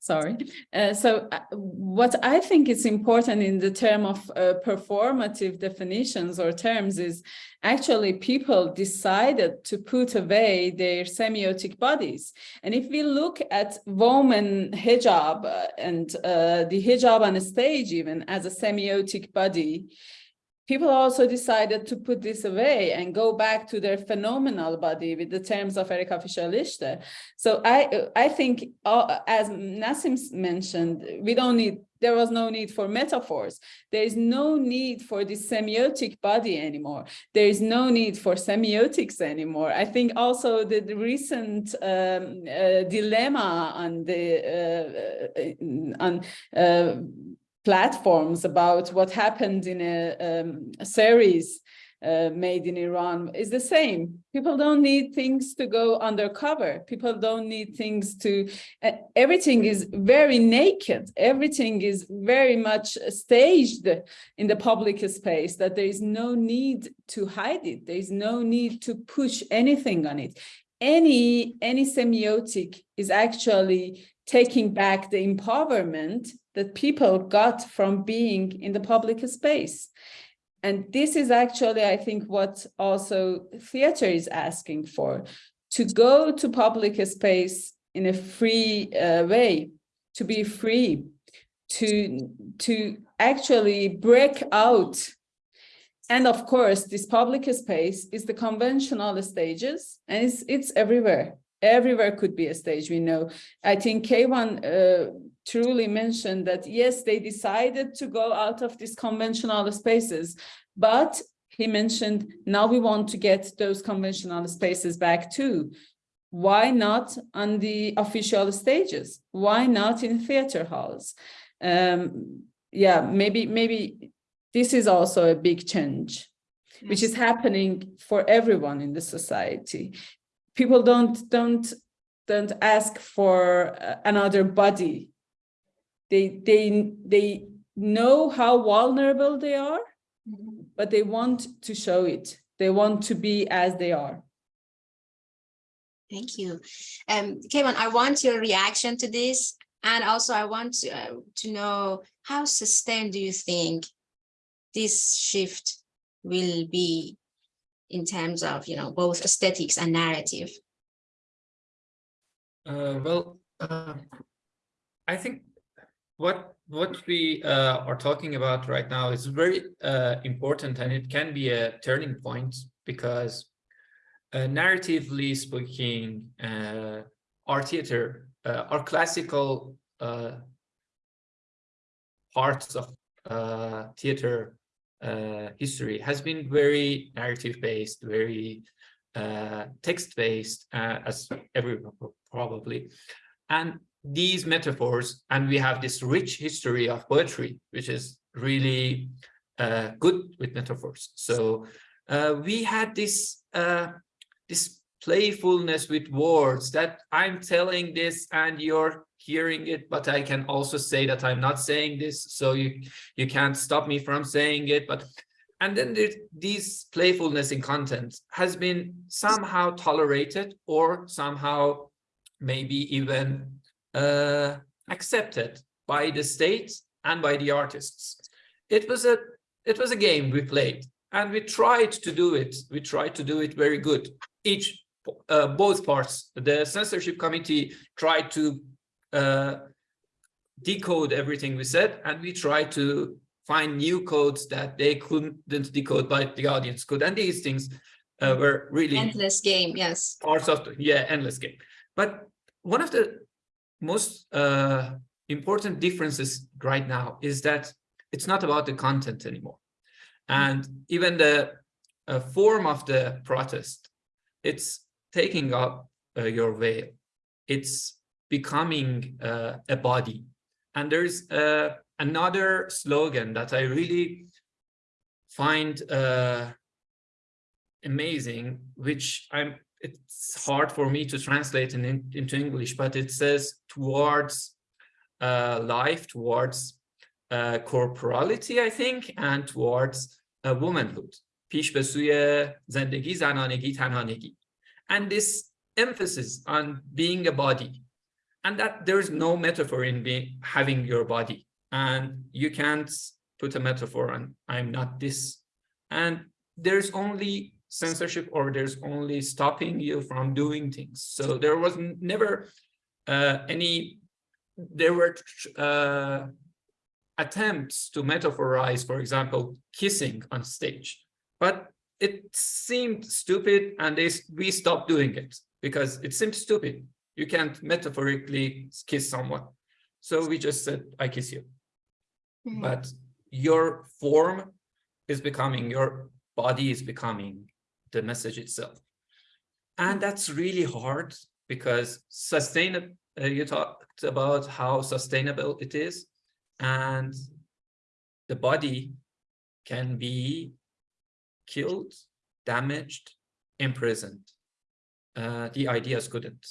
Sorry. Uh, so uh, what I think is important in the term of uh, performative definitions or terms is actually people decided to put away their semiotic bodies. And if we look at woman hijab uh, and uh, the hijab on a stage even as a semiotic body, people also decided to put this away and go back to their phenomenal body with the terms of Erika Fischer-Lichte. So I, I think, uh, as Nassim mentioned, we don't need, there was no need for metaphors. There is no need for this semiotic body anymore. There is no need for semiotics anymore. I think also the, the recent um, uh, dilemma on the uh, on uh, platforms about what happened in a, um, a series uh, made in Iran is the same. People don't need things to go undercover. People don't need things to, uh, everything is very naked. Everything is very much staged in the public space that there is no need to hide it. There is no need to push anything on it. Any, any semiotic is actually taking back the empowerment that people got from being in the public space. And this is actually, I think, what also theater is asking for, to go to public space in a free uh, way, to be free, to, to actually break out. And of course, this public space is the conventional stages, and it's, it's everywhere. Everywhere could be a stage, we know. I think Keyvan uh, truly mentioned that, yes, they decided to go out of these conventional spaces, but he mentioned now we want to get those conventional spaces back too. Why not on the official stages? Why not in theater halls? Um, yeah, maybe, maybe this is also a big change, which is happening for everyone in the society. People don't, don't, don't ask for uh, another body they they they know how vulnerable they are Mhm. but they want to show it they want to be as they are Thank you. Um, Keyvan, I want your reaction to this. And also I want to, uh, to know how sustained do you think this shift will be in terms of, you know, both aesthetics and narrative? Uh, well, uh, I think what what we uh, are talking about right now is very uh, important and it can be a turning point because uh, narratively speaking, our theater, uh, our classical parts of theater uh, history has been very narrative based, very uh, text-based, uh, as everyone probably. And these metaphors, and we have this rich history of poetry, which is really uh, good with metaphors. So uh, we had this this playfulness with words that I'm telling this and you're hearing it, but I can also say that I'm not saying this, so you you can't stop me from saying it. But and then this playfulness in content has been somehow tolerated or somehow maybe even uh, accepted by the state and by the artists. It was a it was a game we played and we tried to do it. We tried to do it very good. Each uh, both parts, the censorship committee tried to uh, decode everything we said, and we try to find new codes that they couldn't decode, but the audience could. And these things uh, were really Endless game, yes. parts of the yeah endless game but one of the most uh important differences right now is that it's not about the content anymore and even the uh, form of the protest it's taking up uh, your veil it's becoming uh, a body and there's uh, another slogan that i really find uh amazing, which I'm it's hard for me to translate in, in- into English, but it says towards uh, life, towards uh, corporality, I think, and towards uh, womanhood. پیش به سوی زندگی، زنانگی، تنانگی. And this emphasis on being a body, and that there's no metaphor in being having your body, and you can't put a metaphor on I'm not this, and there's only censorship or there's only stopping you from doing things. So there was never uh, any, there were uh, attempts to metaphorize, for example, kissing on stage, but it seemed stupid and they, we stopped doing it because it seemed stupid. You can't metaphorically kiss someone. So we just said, I kiss you Mhm. but your form is becoming your body is becoming the message itself and that's really hard because sustainable uh, you talked about how sustainable it is and the body can be killed damaged imprisoned uh, the ideas couldn't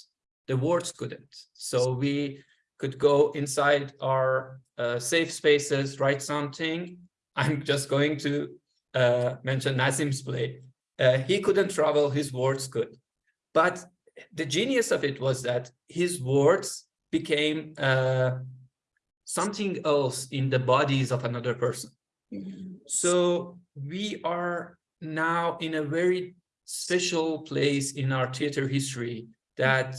the words couldn't so we could go inside our uh, safe spaces, write something. I'm just going to uh, mention Nassim's play. Uh, he couldn't travel, his words could. But the genius of it was that his words became uh, something else in the bodies of another person. So we are now in a very special place in our theater history that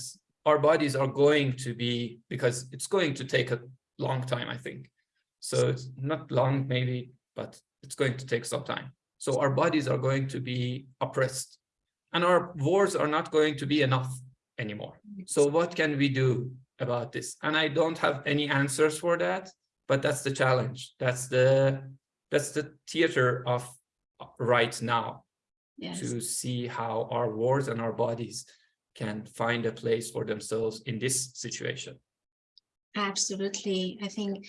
our bodies are going to be, because it's going to take a long time, I think. So it's not long, maybe, but it's going to take some time. So our bodies are going to be oppressed and our wars are not going to be enough anymore. So what can we do about this? And I don't have any answers for that, but that's the challenge. That's the that's the theater of right now Yes. to see how our words and our bodies can find a place for themselves in this situation. Absolutely. I think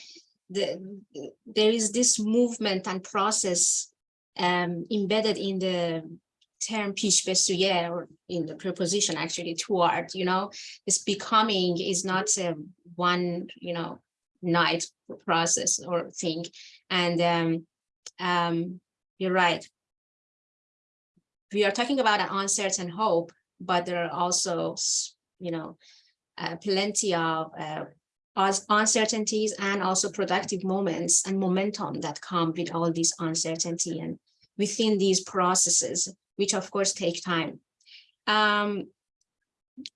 the, there is this movement and process um, embedded in the term pish or in the preposition actually toward you know this becoming is not a one you know night process or thing and um, um, you're right we are talking about an uncertain hope but there are also, you know, uh, plenty of uh, uncertainties and also productive moments and momentum that come with all this uncertainty and within these processes, which of course take time. Um,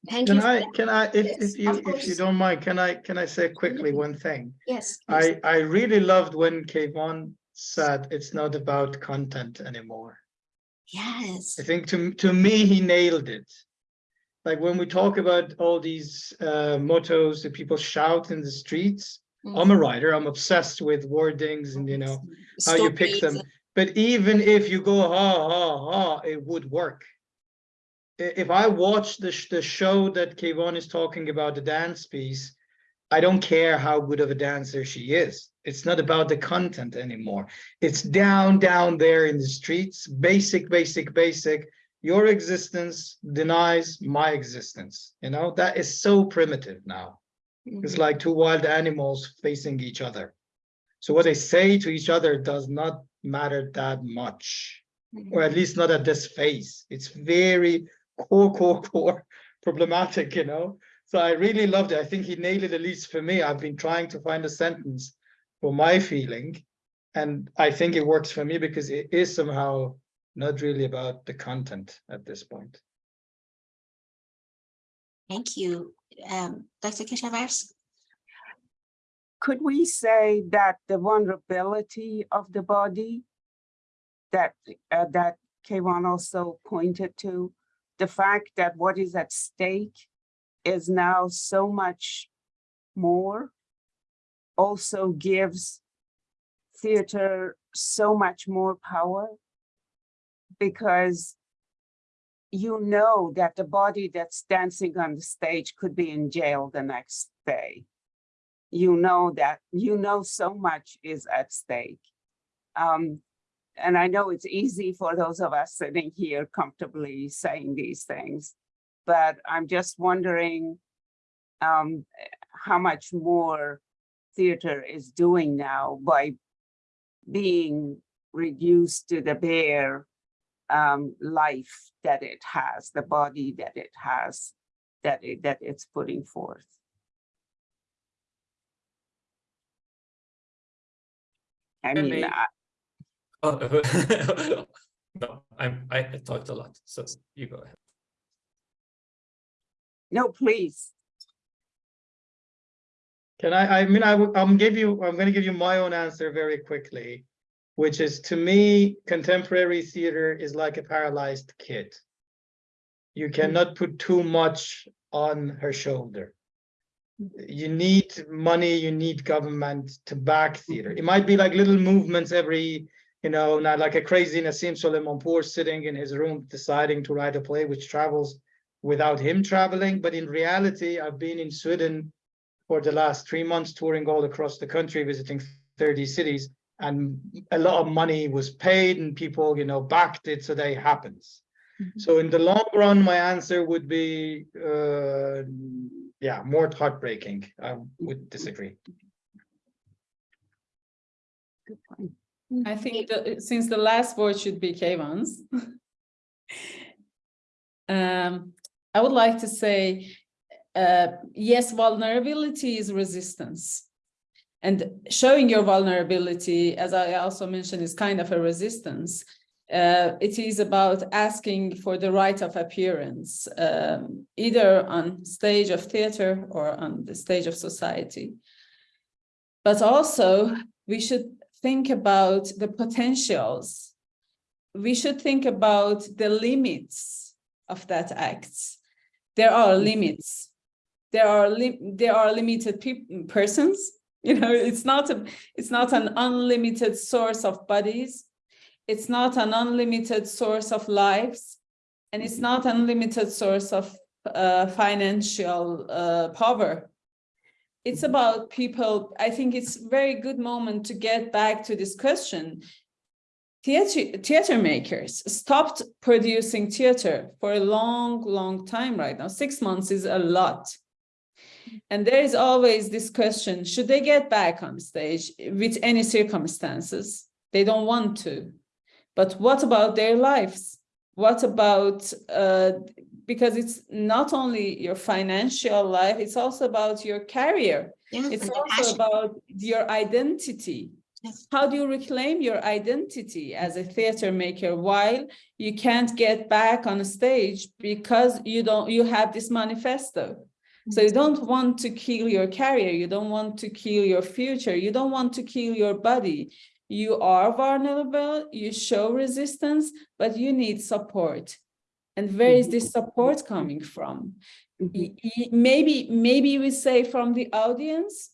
thank. Can for I, can I, if, Yes, if you, if you don't mind, can I, can I say quickly one thing? Yes. please. I, I really loved when Keyvan said it's not about content anymore. Yes. I think to, to me, he nailed it. Like when we talk about all these uh, mottos that people shout in the streets, I'm a writer, I'm obsessed with wordings and you know, how you pick them. But even if you go ha ha ha, it would work. if I watch the, sh- the show that Keyvan is talking about, the dance piece, I don't care how good of a dancer she is. It's not about the content anymore. It's down, down there in the streets, basic, basic, basic. Your existence denies my existence, you know, that is so primitive now. It's mm-hmm. like two wild animals facing each other. So what they say to each other does not matter that much, or at mm-hmm. least not at this phase. It's very core, core, core problematic, you know? So I really loved it. I think he nailed it, at least for me. I've been trying to find a sentence for my feeling. And I think it works for me because it is somehow not really about the content at this point. Thank you. Um, Dr. Keshavarz? Could we say that the vulnerability of the body that, uh, that Keyvan also pointed to, the fact that what is at stake is now so much more also gives theater so much more power because you know that the body that's dancing on the stage could be in jail the next day you know that, you know so much is at stake. Um, and I know it's easy for those of us sitting here comfortably saying these things, but I'm just wondering um, how much more theater is doing now by being reduced to the bare um, life that it has, the body that it has, that it, that it's putting forth. I mean, I- Oh, no, I'm, I I talked a lot, so you go ahead. no, please. Can I, I mean, I I'm give you, I'm gonna give you my own answer very quickly. Which is, to me, contemporary theater is like a paralyzed kid. You cannot put too much on her shoulder. You need money, you need government to back theater. It might be like little movements every, you know, not like a crazy Nassim Soleimanpour sitting in his room deciding to write a play which travels without him traveling, but in reality, I've been in Sweden for the last three months touring all across the country, visiting thirty cities. And a lot of money was paid and people, you know, backed it, so that it happens. So in the long run, my answer would be, uh, yeah, more heartbreaking. I would disagree. Good point. I think that since the last word should be Keyvan's. Um, I would like to say, uh, yes, vulnerability is resistance. And showing your vulnerability, as I also mentioned, is kind of a resistance. Uh, it is about asking for the right of appearance, um, either on stage of theater or on the stage of society. But also, we should think about the potentials. We should think about the limits of that act. There are limits. There are lim there are limited persons. You know, it's not a it's not an unlimited source of bodies. It's not an unlimited source of lives, and it's not an unlimited source of uh, financial uh, power it's about people, I think it's very good moment to get back to this question. Theater, theater makers stopped producing theater for a long, long time right now. Six months is a lot. And there is always this question, should they get back on stage with any circumstances? They don't want to. But what about their lives? What about uh, because it's not only your financial life, it's also about your career. Yeah, It's also about your identity. Yes. How do you reclaim your identity as a theater maker while you can't get back on stage because you don't, you have this manifesto? So you don't want to kill your career, you don't want to kill your future, you don't want to kill your body. You are vulnerable, you show resistance, but you need support. And where is this support coming from? Mhm. Y- Maybe, maybe we say from the audience,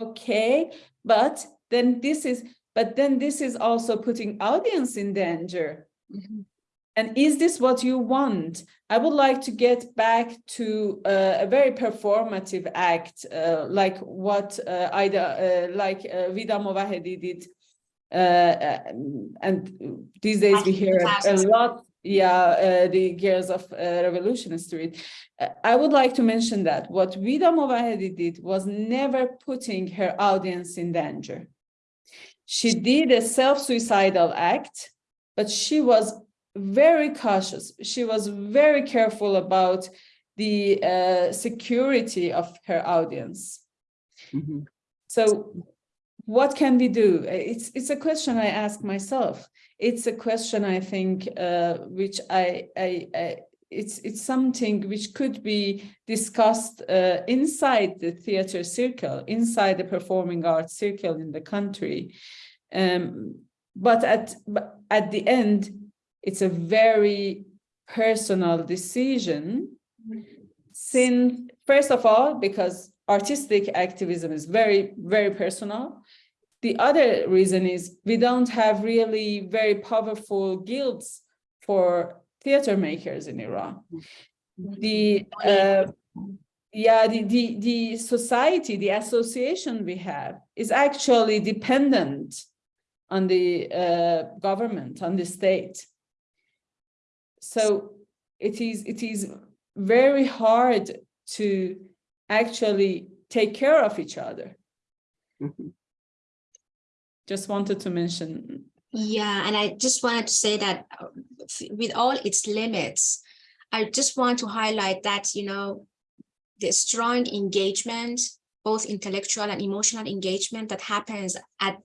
okay, but then this is, but then this is also putting audience in danger. And is this what you want? I would like to get back to uh, a very performative act, uh, like what uh, Ida, uh, like uh, Vida Movahedi did. Uh, and these days we hear a lot, yeah, uh, the Girls of uh, Revolution Street. I would like to mention that what Vida Movahedi did was never putting her audience in danger. She did a self-suicidal act, but she was very cautious. She was very careful about the uh, security of her audience. Mhm. So what can we do? It's, it's a question I ask myself. It's a question I think uh, which I, I, I, it's, it's something which could be discussed uh, inside the theater circle, inside the performing arts circle in the country. Um, but at, but at the end, it's a very personal decision. Since first of all because artistic activism is very very personal. The other reason is we don't have really very powerful guilds for theater makers in iran. The uh, yeah the, the the society the association we have is actually dependent on the uh, government on the state so it is it is very hard to actually take care of each other. Mhm. Just wanted to mention. Yeah, and I just wanted to say that uh, with all its limits, I just want to highlight that, you know, the strong engagement, both intellectual and emotional engagement that happens at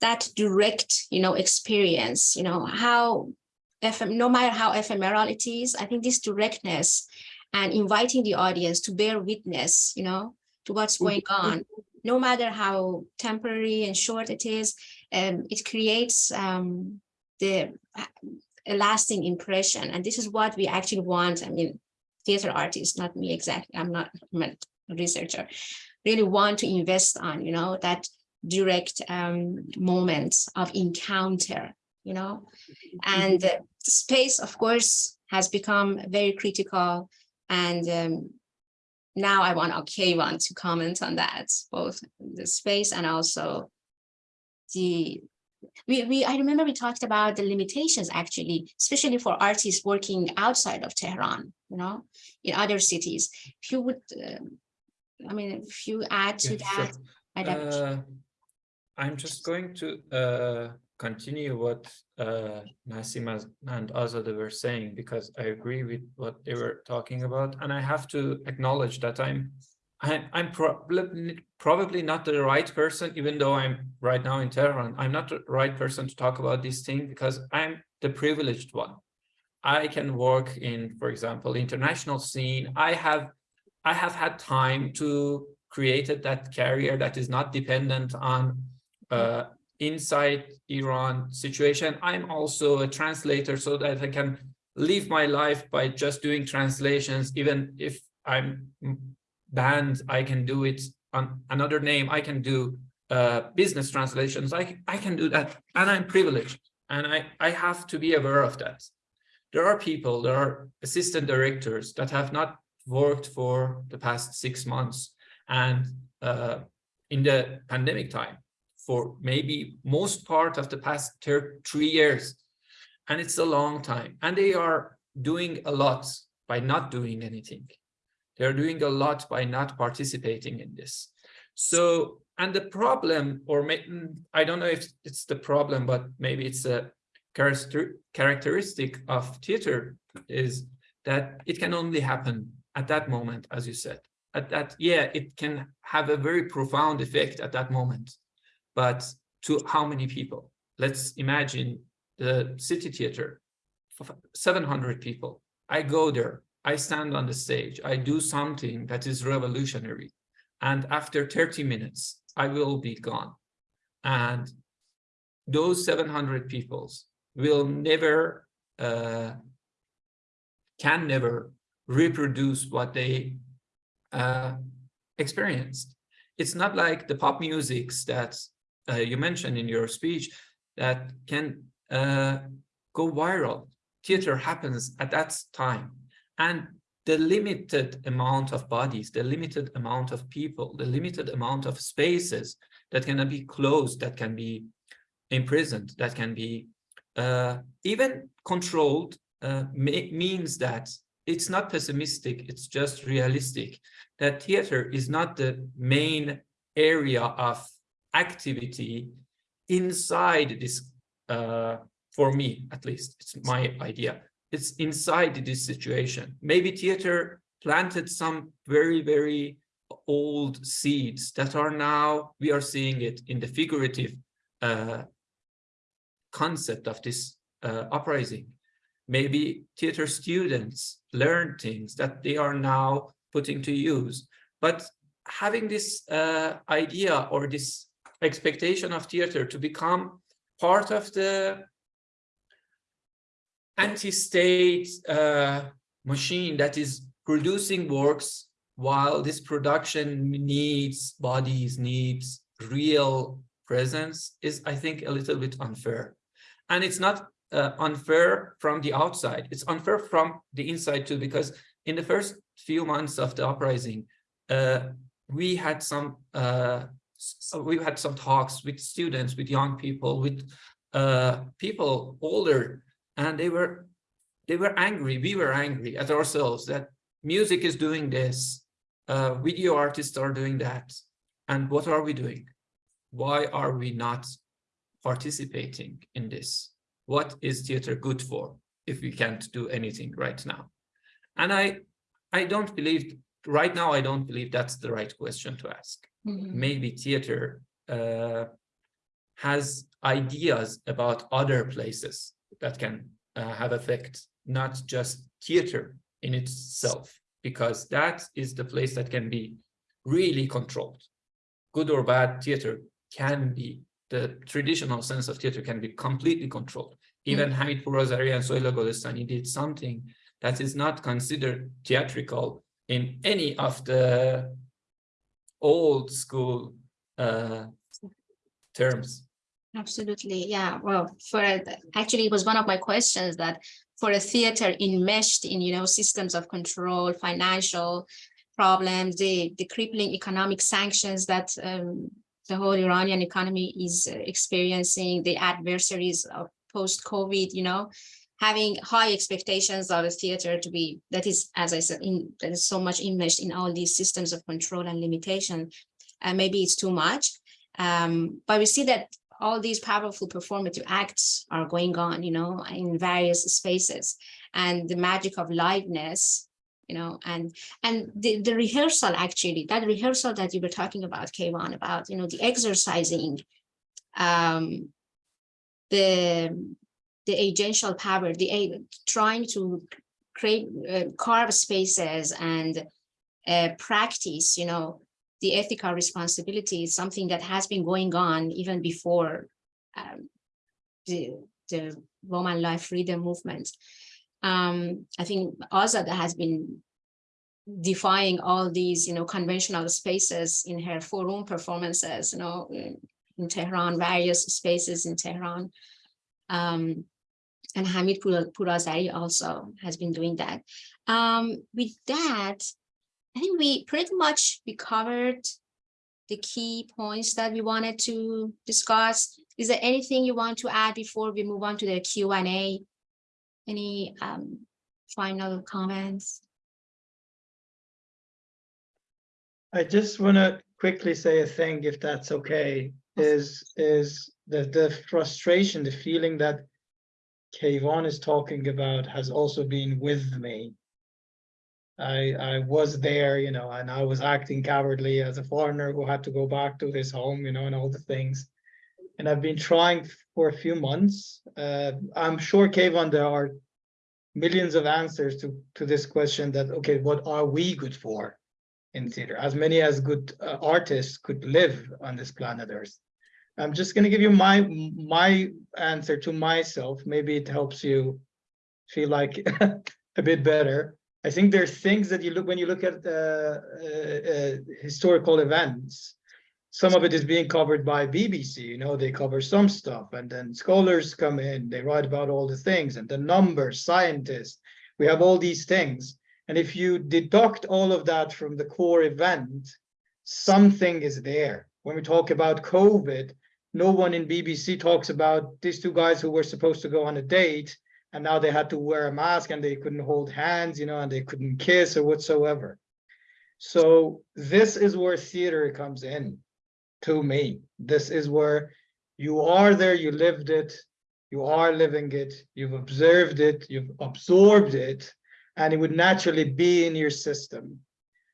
that direct, you know, experience, you know, how, ephem- no matter how ephemeral it is, I think this directness and inviting the audience to bear witness, you know, to what's going on, no matter how temporary and short it is, um, it creates um, the a lasting impression. And this is what we actually want. I mean, theater artists, not me exactly. I'm not I'm a researcher. Really want to invest on, you know, that direct um, moments of encounter, you know, and uh, space, of course, has become very critical. And um, now I want Keyvan to comment on that, both the space and also the we, we I remember we talked about the limitations actually, especially for artists working outside of Tehran, you know, in other cities. If you would, um, I mean, if you add to Yeah, that, appreciate- Uh, I'm just going to uh, continue what uh, Nassim as- and Azadeh were saying because I agree with what they were talking about, and I have to acknowledge that I'm I'm I'm probably probably not the right person, even though I'm right now in Tehran. I'm not the right person to talk about this thing because I'm the privileged one. I can work in, for example, international scene. I have I have had time to create that career that is not dependent on uh, inside Iran situation. I'm also a translator so that I can live my life by just doing translations, even if I'm banned, I can do it on another name. I can do uh, business translations. I, I can do that and I'm privileged and I, I have to be aware of that. There are people, there are assistant directors that have not worked for the past six months and uh, in the pandemic time for maybe most part of the past three years. And it's a long time. And they are doing a lot by not doing anything. They're doing a lot by not participating in this. So, and the problem, or may, mm, I don't know if it's the problem, but maybe it's a characteristic of theater is that it can only happen at that moment, as you said. At that, yeah, it can have a very profound effect at that moment. But to how many people? Let's imagine the city theater, 700 people. I go there, I stand on the stage, I do something that is revolutionary. And after 30 minutes, I will be gone. And those 700 peoples will never, uh, can never reproduce what they uh, experienced. It's not like the pop musics that uh, you mentioned in your speech that can uh, go viral. theater happens at that time. And the limited amount of bodies, the limited amount of people, the limited amount of spaces that can be closed, that can be imprisoned, that can be uh, even controlled uh, means that it's not pessimistic, it's just realistic, that theater is not the main area of activity inside this, uh, for me at least, it's my idea, it's inside this situation. Maybe theater planted some very, very old seeds that are now, we are seeing it in the figurative uh, concept of this uh, uprising. Maybe theater students learn things that they are now putting to use. But having this uh, idea or this expectation of theater to become part of the anti-state uh, machine that is producing works while this production needs bodies, needs real presence is, I think, a little bit unfair. And it's not uh, unfair from the outside, it's unfair from the inside too, because in the first few months of the uprising, uh, we had some uh, we had some talks with students, with young people, with uh, people older, and they were they were angry. We were angry at ourselves that music is doing this, uh, video artists are doing that, and what are we doing? Why are we not participating in this? What is theater good for if we can't do anything right now? And I I don't believe right now. I don't believe that's the right question to ask Mhm. maybe theater uh, has ideas about other places that can uh, have effect, not just theater in itself, because that is the place that can be really controlled. Good or bad, theater can be, the traditional sense of theater can be completely controlled. Even Hamid Pourazari and Soheila Golestani did something that is not considered theatrical in any of the old school uh, terms. Absolutely, yeah. Well, for actually, it was one of my questions that for a theater enmeshed in, you know, systems of control, financial problems, the the crippling economic sanctions that um, the whole Iranian economy is uh, experiencing, the adversaries of post-COVID, you know, having high expectations of a theater to be that is, as I said, in that is so much enmeshed in all these systems of control and limitation. And maybe it's too much. Um, but we see that all these powerful performative acts are going on, you know, in various spaces and the magic of liveness, you know, and and the, the rehearsal actually, that rehearsal that you were talking about, Keyvan, about, you know, the exercising, um, the the agential power, the trying to create, uh, carve spaces and uh, practice, you know, the ethical responsibility is something that has been going on even before um, the, the woman life freedom movement. Um, I think Azad has been defying all these, you know, conventional spaces in her forum performances, you know, in, in Tehran, various spaces in Tehran. Um, and Hamid Pura- Pourazari also has been doing that. Um, with that, I think we pretty much we covered the key points that we wanted to discuss. Is there anything you want to add before we move on to the Q and A? Any um final comments? I just want to quickly say a thing, if that's okay, is, is the, the frustration, the feeling that Keyvan is talking about has also been with me. I, I was there, you know, and I was acting cowardly as a foreigner who had to go back to his home, you know, and all the things. And I've been trying for a few months. Uh, I'm sure, Keyvan, there are millions of answers to, to this question that, okay, what are we good for? in theater, as many as good uh, artists could live on this planet Earth. I'm just going to give you my my answer to myself. Maybe it helps you feel like a bit better. I think there's things that you look when you look at uh, uh, uh, historical events. some of it is being covered by BBC, you know, they cover some stuff and then scholars come in, they write about all the things and the numbers, scientists. We have all these things. And if you deduct all of that from the core event, something is there. When we talk about COVID, no one in BBC talks about these two guys who were supposed to go on a date and now they had to wear a mask and they couldn't hold hands, you know, and they couldn't kiss or whatsoever. So this is where theater comes in to me. This is where you are there, you lived it, you are living it, you've observed it, you've absorbed it, and it would naturally be in your system.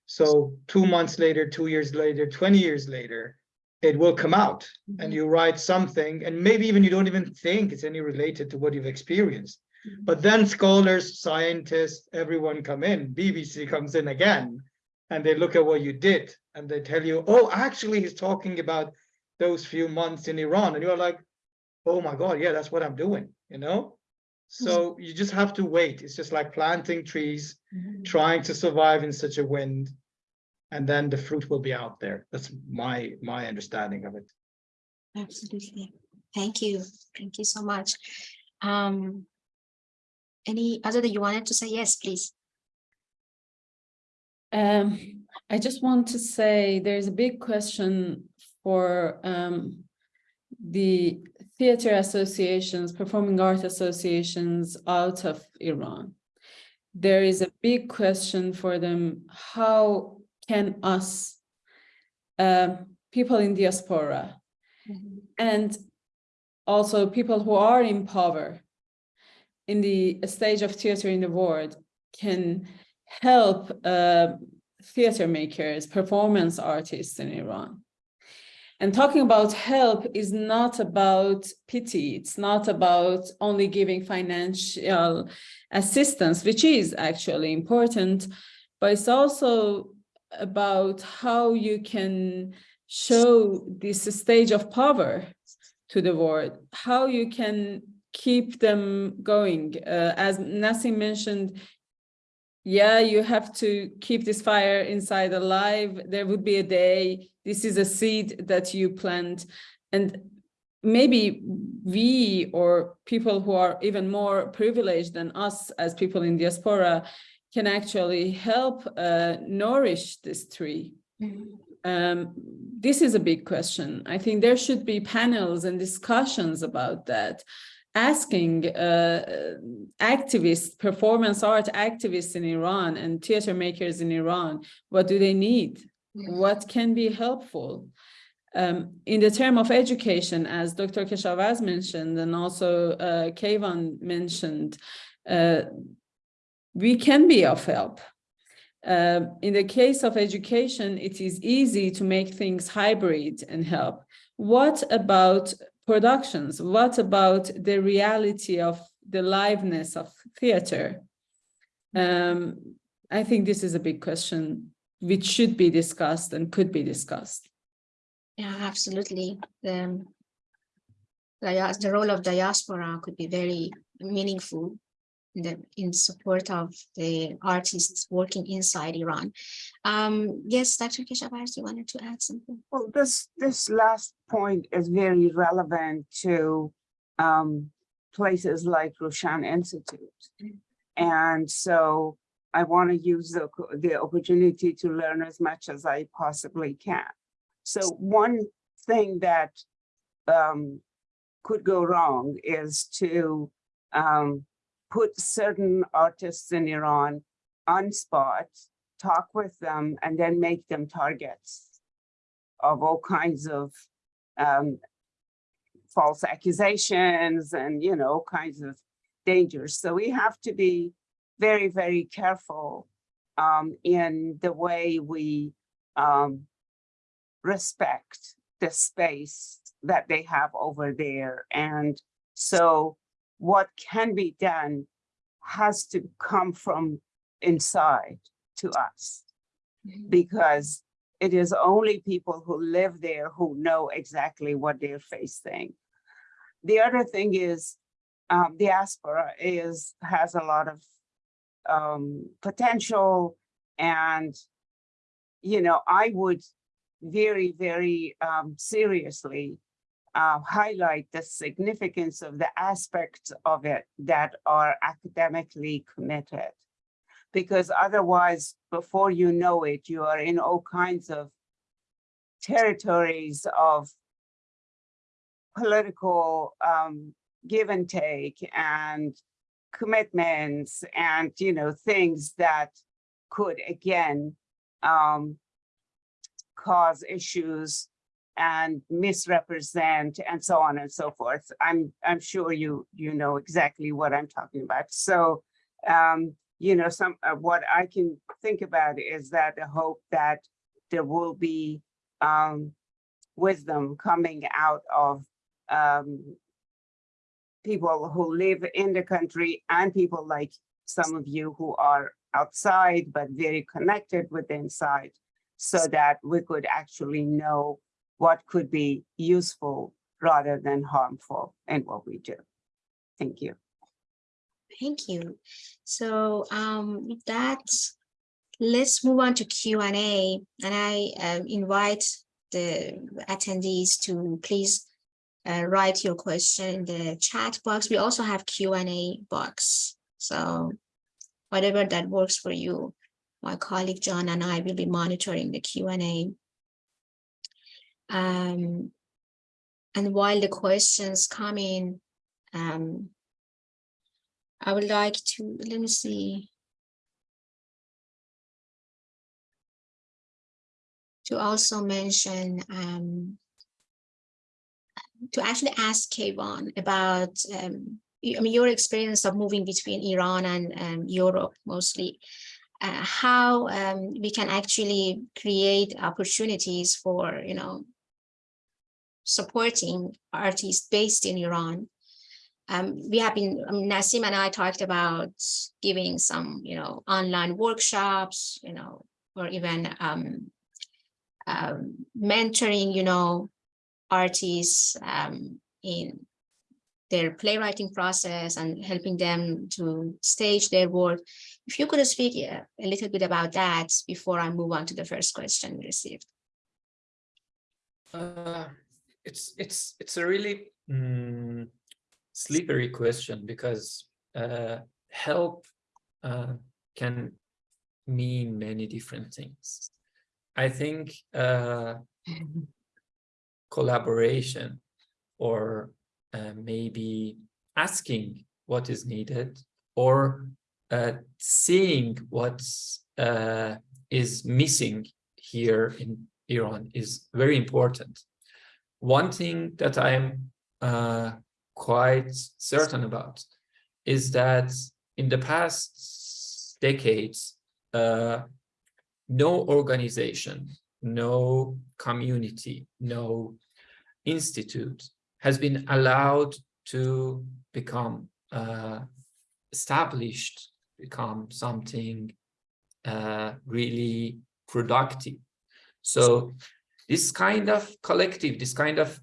So two months later, two years later, 20 years later, it will come out and mm-hmm. you write something and maybe even you don't even think it's any related to what you've experienced. Mm-hmm. But then scholars, scientists, everyone come in, BBC comes in again, and they look at what you did and they tell you, oh, actually he's talking about those few months in Iran. And you're like, oh my God, yeah, that's what I'm doing, you know? So mm-hmm. you just have to wait. It's just like planting trees, trying to survive in such a wind. And then the fruit will be out there. That's my, my understanding of it. Absolutely. Thank you. Thank you so much. Um, any other that you wanted to say? Yes, please. Um, I just want to say there's a big question for um the theater associations, performing art associations out of Iran. There is a big question for them, how can us um, people in diaspora and also people who are in power in the stage of theater in the world can help uh, theater makers, performance artists in Iran. And talking about help is not about pity. It's not about only giving financial assistance, which is actually important, but it's also about how you can show this stage of power to the world, how you can keep them going. Uh, as Nassim mentioned, yeah, you have to keep this fire inside alive. There would be a day, this is a seed that you plant. And maybe we or people who are even more privileged than us as people in diaspora can actually help uh, nourish this tree. Um, this is a big question. I think there should be panels and discussions about that asking uh, activists, performance art activists in Iran and theater makers in Iran, what do they need? What can be helpful? Um, in the term of education, as Dr. Keshavarz mentioned, and also uh, Keyvan mentioned, uh, we can be of help. Uh, in the case of education, it is easy to make things hybrid and help. What about productions? What about the reality of the liveness of theater? Um, I think this is a big question which should be discussed and could be discussed. Yeah, absolutely. The, dia- the role of diaspora could be very meaningful in the, in support of the artists working inside Iran. Um, yes, Dr. Keshavarz, you wanted to add something? Well, this, this last point is very relevant to um, places like Roshan Institute. And so I want to use the, the opportunity to learn as much as I possibly can. So one thing that um, could go wrong is to um, put certain artists in Iran on spot, talk with them, and then make them targets of all kinds of um, false accusations and, you know, all kinds of dangers. So we have to be very, very careful um, in the way we um, respect the space that they have over there. And so what can be done has to come from inside to us because it is only people who live there who know exactly what they're facing. The other thing is um, diaspora is has a lot of um, potential and you know I would very, very um, seriously uh, highlight the significance of the aspects of it that are academically committed. Because otherwise, before you know it, you are in all kinds of territories of political um, give and take and commitments and, you know, things that could again um, cause issues and misrepresent and so on and so forth. I'm I'm sure you you know exactly what I'm talking about. So um, you know, some uh, what I can think about is that the hope that there will be um, wisdom coming out of um, people who live in the country and people like some of you who are outside but very connected with the inside so that we could actually know what could be useful rather than harmful in what we do. Thank you. Thank you. So um, with that, let's move on to Q and I um, invite the attendees to please uh, write your question in the chat box. We also have Q and A box. So whatever that works for you, my colleague John and I will be monitoring the Q and A. Um, and while the questions come in, um, I would like to, let me see. To also mention, um, to actually ask Keyvan about, um, I mean, your experience of moving between Iran and um, Europe mostly, uh, how um, we can actually create opportunities for, you know, supporting artists based in Iran. Um, we have been, um, Nassim and I talked about giving some, you know, online workshops, you know, or even um, um, mentoring, you know, artists um, in their playwriting process and helping them to stage their work. If you could speak a, a little bit about that before I move on to the first question we received. Uh, it's it's it's a really mm, slippery question because uh, help uh, can mean many different things. I think uh, collaboration or uh, maybe asking what is needed or uh, seeing what uh, is missing here in Iran is very important. One thing that I'm uh, quite certain about is that in the past decades, uh, no organization, no community, no institute has been allowed to become uh, established, become something uh, really productive. So this kind of collective, this kind of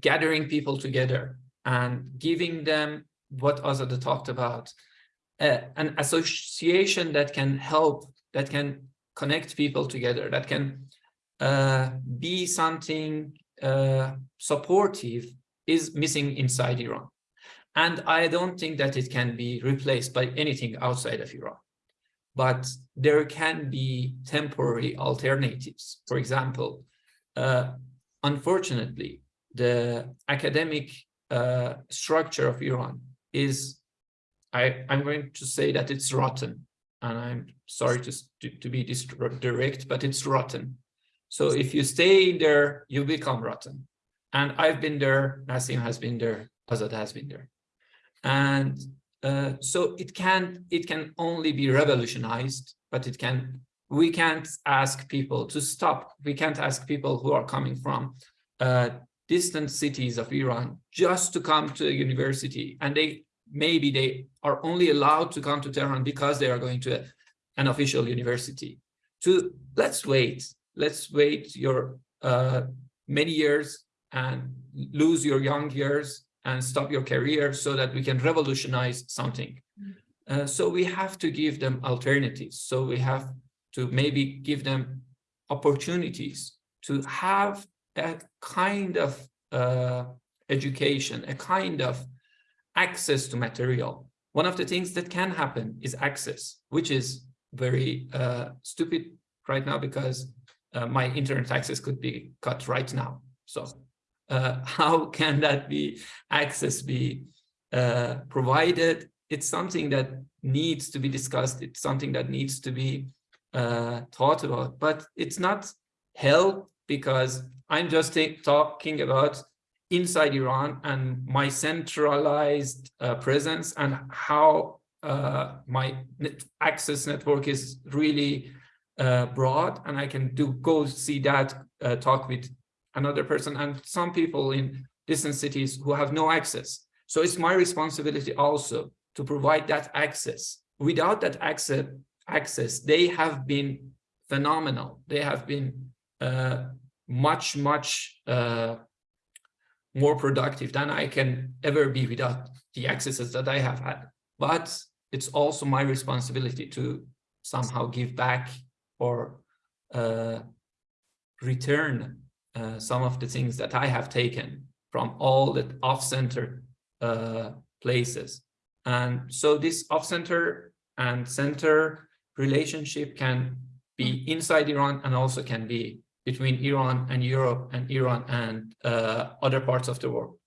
gathering people together and giving them what Azadeh talked about, uh, an association that can help, that can connect people together, that can uh, be something uh, supportive is missing inside Iran. And I don't think that it can be replaced by anything outside of Iran. But there can be temporary alternatives. For example, uh, unfortunately, the academic uh, structure of Iran is, I, I'm going to say that it's rotten. And I'm sorry to, to, to be direct, but it's rotten. So if you stay there, you become rotten. And I've been there, Nassim has been there, Azad has been there. And uh, so it can it can only be revolutionized, but it can we can't ask people to stop. We can't ask people who are coming from uh, distant cities of Iran just to come to a university. And they maybe they are only allowed to come to Tehran because they are going to a, an official university. To let's wait, let's wait your uh, many years and lose your young years and stop your career so that we can revolutionize something. Uh, so we have to give them alternatives. So we have to maybe give them opportunities to have a kind of uh, education, a kind of access to material. One of the things that can happen is access, which is very uh, stupid right now because uh, my internet access could be cut right now. So uh, how can that be access be uh, provided? It's something that needs to be discussed. It's something that needs to be uh, thought about, but it's not help because I'm just talking about inside Iran and my centralized uh, presence and how uh, my net access network is really uh, broad and I can do go see that talk with another person and some people in distant cities who have no access. So it's my responsibility also to provide that access. Without that access, access they have been phenomenal. They have been uh, much, much uh, more productive than I can ever be without the accesses that I have had. But it's also my responsibility to somehow give back or uh, return uh, some of the things that I have taken from all the off-center uh, places. And so this off-center and center relationship can be inside Iran and also can be between Iran and Europe and Iran and uh, other parts of the world.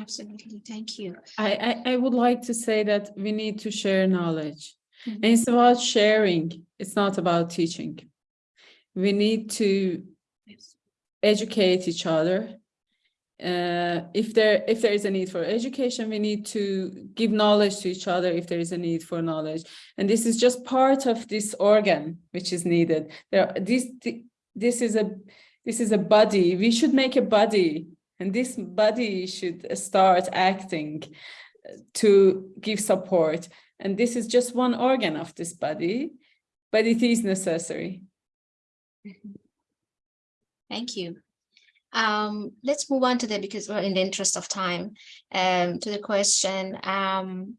Absolutely, thank you. I, I, I would like to say that we need to share knowledge. Mhm. And it's about sharing. It's not about teaching. We need to educate each other. Uh, if there if there is a need for education, we need to give knowledge to each other if there is a need for knowledge. And this is just part of this organ which is needed. There this this is a this is a body. We should make a body, and this body should start acting to give support. And this is just one organ of this body, but it is necessary. Thank you. Um, let's move on to the, because we're in the interest of time, um, to the question, um,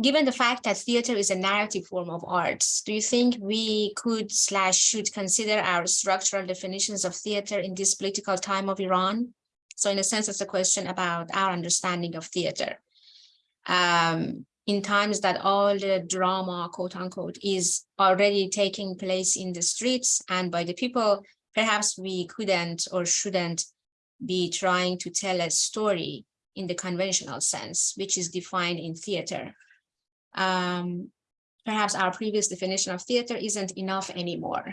given the fact that theater is a narrative form of arts, do you think we could slash should consider our structural definitions of theater in this political time of Iran? So in a sense, it's a question about our understanding of theater. Um, in times that all the drama, quote unquote, is already taking place in the streets and by the people, perhaps we couldn't or shouldn't be trying to tell a story in the conventional sense, which is defined in theater. Um, perhaps our previous definition of theater isn't enough anymore.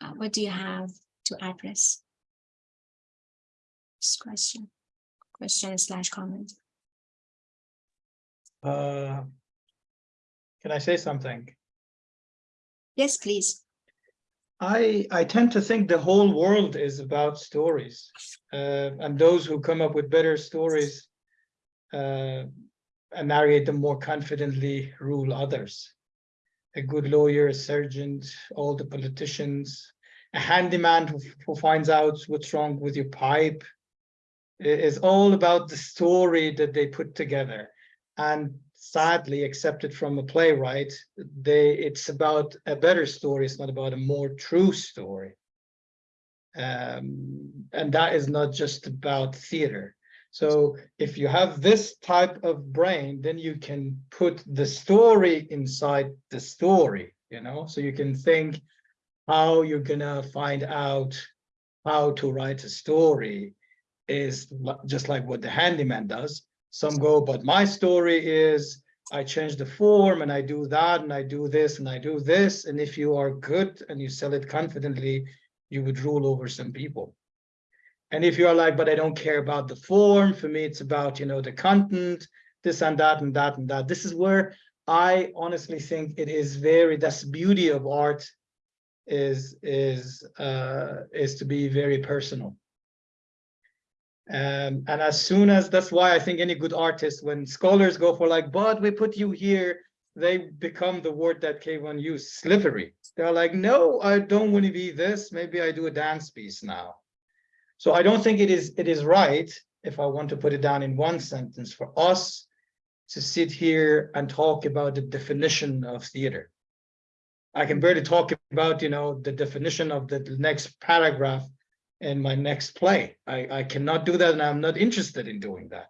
Uh, what do you have to address? This question, question slash comment. Uh, Can I say something? Yes, please. I, I tend to think the whole world is about stories. Uh, and those who come up with better stories uh, and narrate them more confidently rule others. A good lawyer, a surgeon, all the politicians, a handyman who, who finds out what's wrong with your pipe. It is all about the story that they put together. And sadly, accepted from a playwright, they it's about a better story. It's not about a more true story. Um, and that is not just about theater. So if you have this type of brain, then you can put the story inside the story, you know, so you can think how you're gonna find out how to write a story is just like what the handyman does. Some go, but my story is I change the form and I do that and I do this and I do this. And if you are good and you sell it confidently, you would rule over some people. And if you're like, but I don't care about the form, for me, it's about, you know, the content, this and that and that and that. This is where I honestly think it is very, that's beauty of art is, is, uh, is to be very personal. Um, and as soon as, that's why I think any good artist, when scholars go for like, but we put you here, they become the word that Keyvan used, slippery. They're like, no, I don't want to be this. Maybe I do a dance piece now. So I don't think it is, it is right, if I want to put it down in one sentence, for us to sit here and talk about the definition of theater. I can barely talk about, you know, the definition of the next paragraph in my next play. I, I cannot do that and I'm not interested in doing that.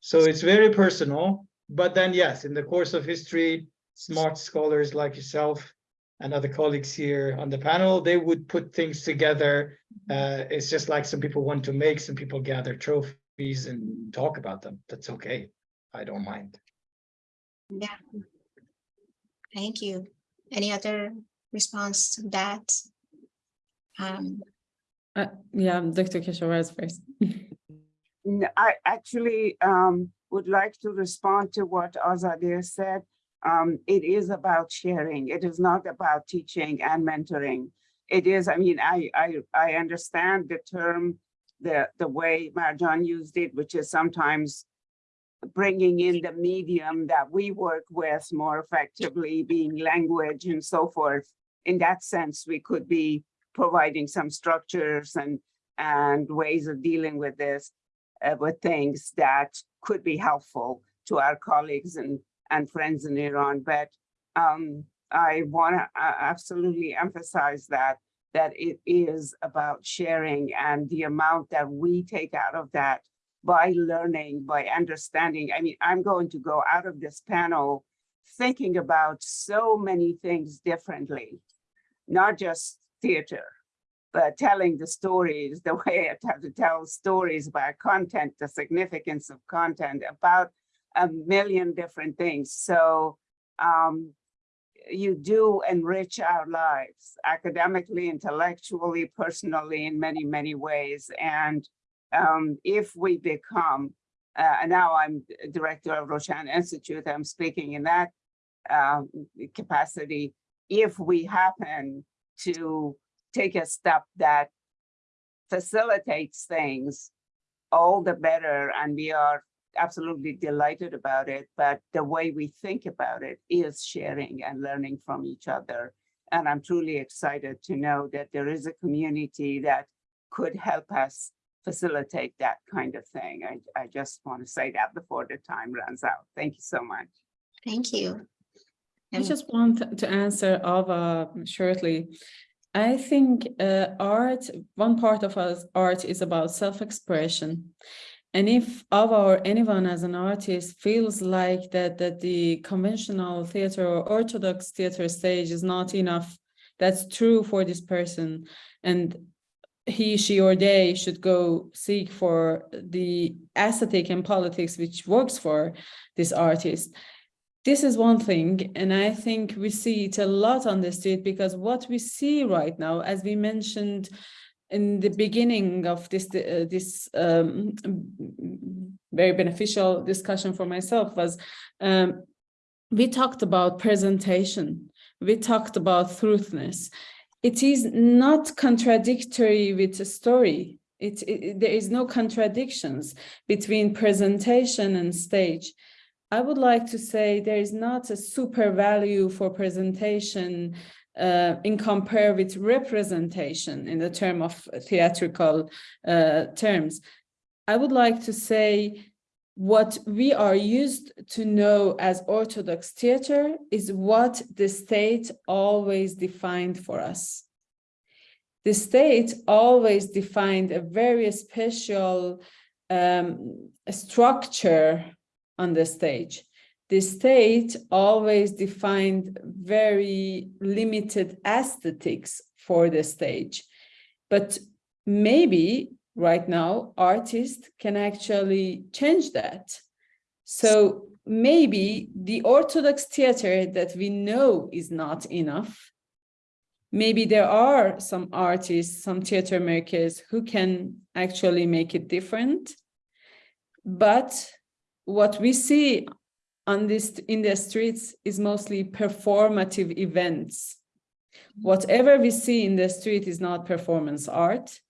So it's very personal, but then yes, in the course of history, smart scholars like yourself and other colleagues here on the panel, they would put things together. Uh, it's just like some people want to make, some people gather trophies and talk about them. That's okay. I don't mind. Yeah. Thank you. Any other response to that? Um, Uh, yeah, Dr. Keshavarz first. I actually um would like to respond to what Azadeh said. Um, it is about sharing. It is not about teaching and mentoring. It is, I mean, I I I understand the term, the the way Marjan used it, which is sometimes bringing in the medium that we work with more effectively, being language and so forth. In that sense, we could be providing some structures and and ways of dealing with this uh, with things that could be helpful to our colleagues and, and friends in Iran. But um, I want to absolutely emphasize that, that it is about sharing and the amount that we take out of that by learning, by understanding. I mean, I'm going to go out of this panel thinking about so many things differently, not just theater, but telling the stories the way I have to tell stories about content, the significance of content, about a million different things. So um, you do enrich our lives academically, intellectually, personally, in many, many ways. And um, if we become, uh, and now I'm director of Roshan Institute, I'm speaking in that um, capacity. If we happen to take a step that facilitates things, all the better. And we are absolutely delighted about it. But the way we think about it is sharing and learning from each other. And I'm truly excited to know that there is a community that could help us facilitate that kind of thing. I, I just want to say that before the time runs out. Thank you so much. Thank you. I just want to answer Ava shortly. I think uh, art, one part of us art is about self-expression. And if Ava or anyone as an artist feels like that, that the conventional theater or orthodox theater stage is not enough, that's true for this person. And he, she, or they should go seek for the aesthetic and politics which works for this artist this is one thing, and I think we see it a lot on the street because what we see right now, as we mentioned in the beginning of this uh, this um, very beneficial discussion for myself was um, we talked about presentation, we talked about truthness. It is not contradictory with a story. It, it there is no contradictions between presentation and stage. I would like to say there is not a super value for presentation uh, in compare with representation in the term of theatrical uh, terms. I would like to say what we are used to know as Orthodox theater is what the state always defined for us. The state always defined a very special um, structure on the stage. The stage always defined very limited aesthetics for the stage. But maybe right now artists can actually change that. So maybe the Orthodox theater that we know is not enough. Maybe there are some artists, some theater makers who can actually make it different. But what we see on this in the streets is mostly performative events. Mm-hmm. Whatever we see in the street is not performance art.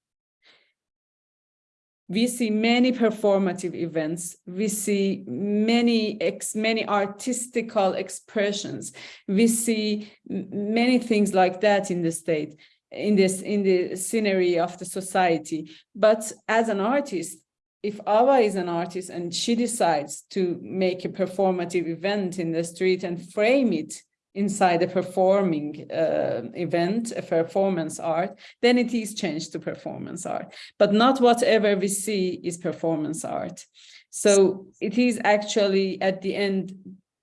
We see many performative events. We see many ex many artistical expressions. We see many things like that in the state, in this in the scenery of the society. But as an artist, if Ava is an artist and she decides to make a performative event in the street and frame it inside a performing uh, event, a performance art, then it is changed to performance art. But not whatever we see is performance art. So it is actually at the end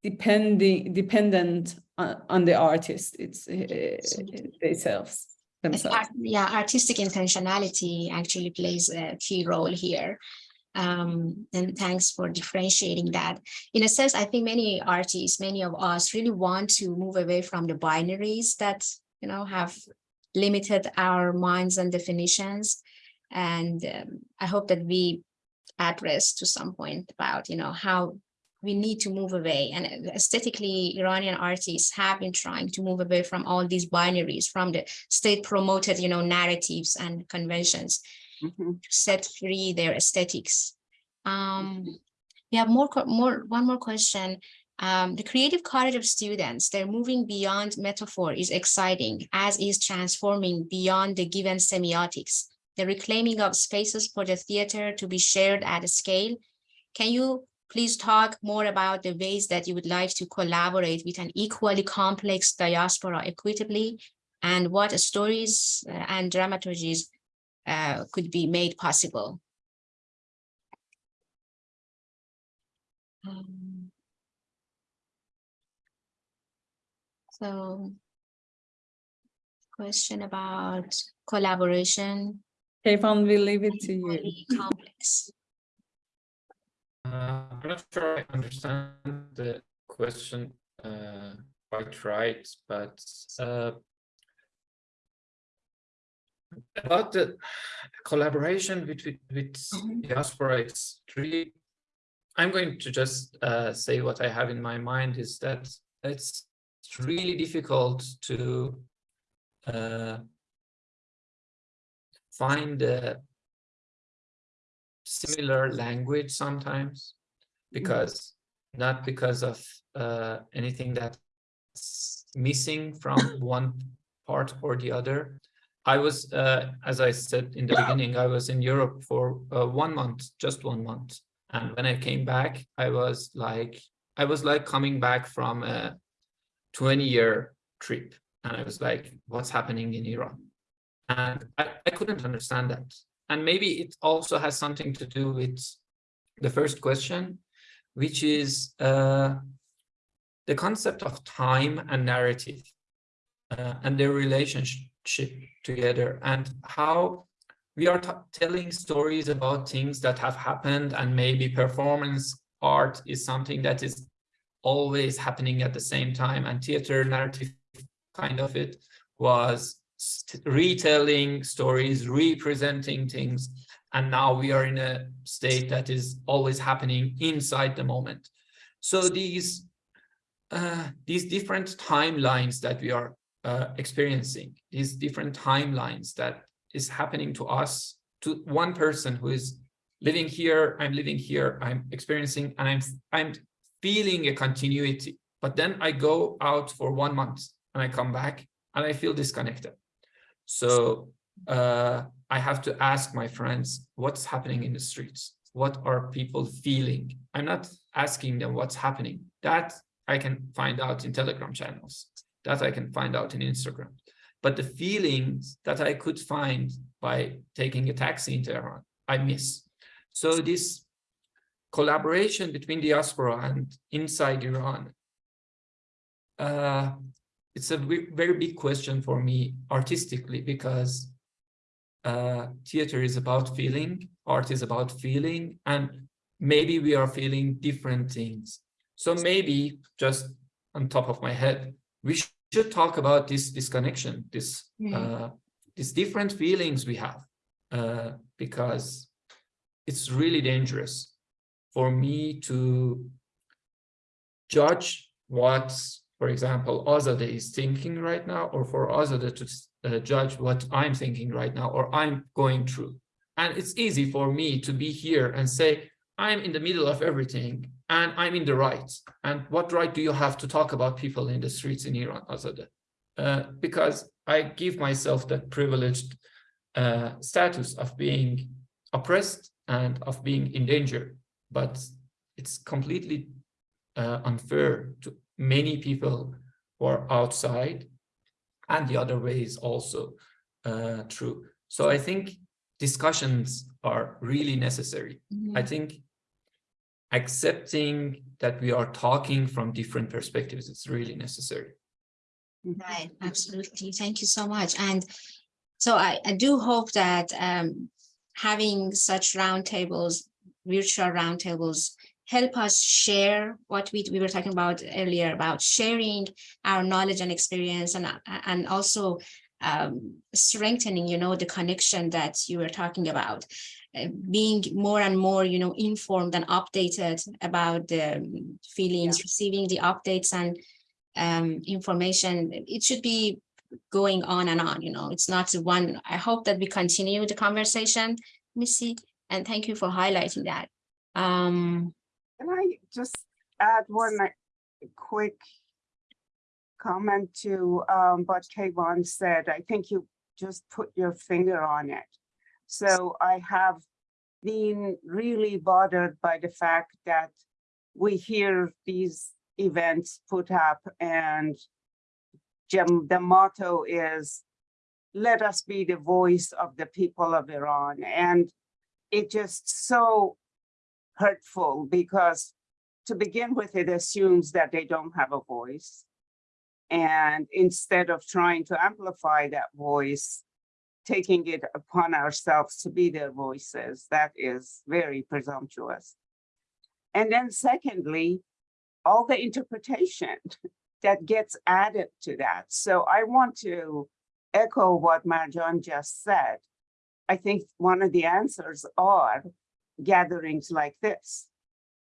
depending dependent on, on the artist. It's uh, themselves. Themselves. Yeah, artistic intentionality actually plays a key role here. Um, and thanks for differentiating that. In a sense, I think many artists, many of us really want to move away from the binaries that, you know, have limited our minds and definitions. And um, I hope that we address to some point about, you know, how we need to move away. And aesthetically, Iranian artists have been trying to move away from all these binaries, from the state promoted, you know, narratives and conventions Mhm. set free their aesthetics. Um, we have more, more, one more question. Um, the creative courage of students, they're moving beyond metaphor is exciting, as is transforming beyond the given semiotics. The reclaiming of spaces for the theater to be shared at a scale. Can you please talk more about the ways that you would like to collaborate with an equally complex diaspora equitably? And what stories uh, and dramaturgies uh, could be made possible. Um, So question about collaboration, Keyvan, we'll leave it to you. complex. Uh, I'm not sure I understand the question uh, quite right, but uh, about the collaboration with with, Mhm. diaspora, it's really. I'm going to just uh, say what I have in my mind is that it's really difficult to uh, find a similar language sometimes because not because of uh, anything that's missing from one part or the other. I was, uh, as I said in the beginning, I was in Europe for uh, one month, just one month. And when I came back, I was like, I was like coming back from a 20 year trip. And I was like, what's happening in Iran? And I, I couldn't understand that. And maybe it also has something to do with the first question, which is uh, the concept of time and narrative uh, and their relationship together. And how we are telling stories about things that have happened and maybe performance art is something that is always happening at the same time. And theater narrative kind of it was retelling stories representing things. And now we are in a state that is always happening inside the moment. So these uh, these different timelines that we are uh, experiencing these different timelines that is happening to us to one person who is living here i'm living here i'm experiencing and i'm i'm feeling a continuity. But then i go out for one month and i come back and i feel disconnected. So uh, i have to ask my friends what's happening in the streets? What are people feeling? I'm not asking them what's happening. That i can find out in telegram channels that i can find out in instagram but the feelings that I could find by taking a taxi in Tehran, I miss. So this collaboration between diaspora and inside Iran, uh, it's a very big question for me artistically because uh, theater is about feeling, art is about feeling, and maybe we are feeling different things. So maybe just on top of my head, we should talk about this disconnection, this uh, these different feelings we have, uh, because it's really dangerous for me to judge what, for example, Azadeh is thinking right now, or for Azadeh to uh, judge what I'm thinking right now, or I'm going through. And it's easy for me to be here and say, I'm in the middle of everything and I'm in the right. And what right do you have to talk about people in the streets in Iran, Azadeh? Uh, because I give myself that privileged uh, status of being oppressed and of being in danger. But it's completely uh, unfair to many people who are outside, and the other way is also uh, true. So I think discussions are really necessary. Mhm. I think accepting that we are talking from different perspectives is really necessary. Right, absolutely. Thank you so much. And so I, I do hope that um, having such roundtables, virtual roundtables, help us share what we, we were talking about earlier about sharing our knowledge and experience and, and also um, strengthening, you know, the connection that you were talking about. Uh, being more and more, you know, informed and updated about the feelings, receiving the updates and um, information, it should be going on and on, you know, it's not one, I hope that we continue the conversation, Missy, and thank you for highlighting that. Um, Can I just add one quick comment to um, what Keyvan said? I think you just put your finger on it. So I have been really bothered by the fact that we hear these events put up and the motto is, let us be the voice of the people of Iran. And it just so hurtful because to begin with, it assumes that they don't have a voice. And instead of trying to amplify that voice, taking it upon ourselves to be their voices, that is very presumptuous. And then secondly, all the interpretation that gets added to that. So I want to echo what Marjan just said. I think one of the answers are gatherings like this,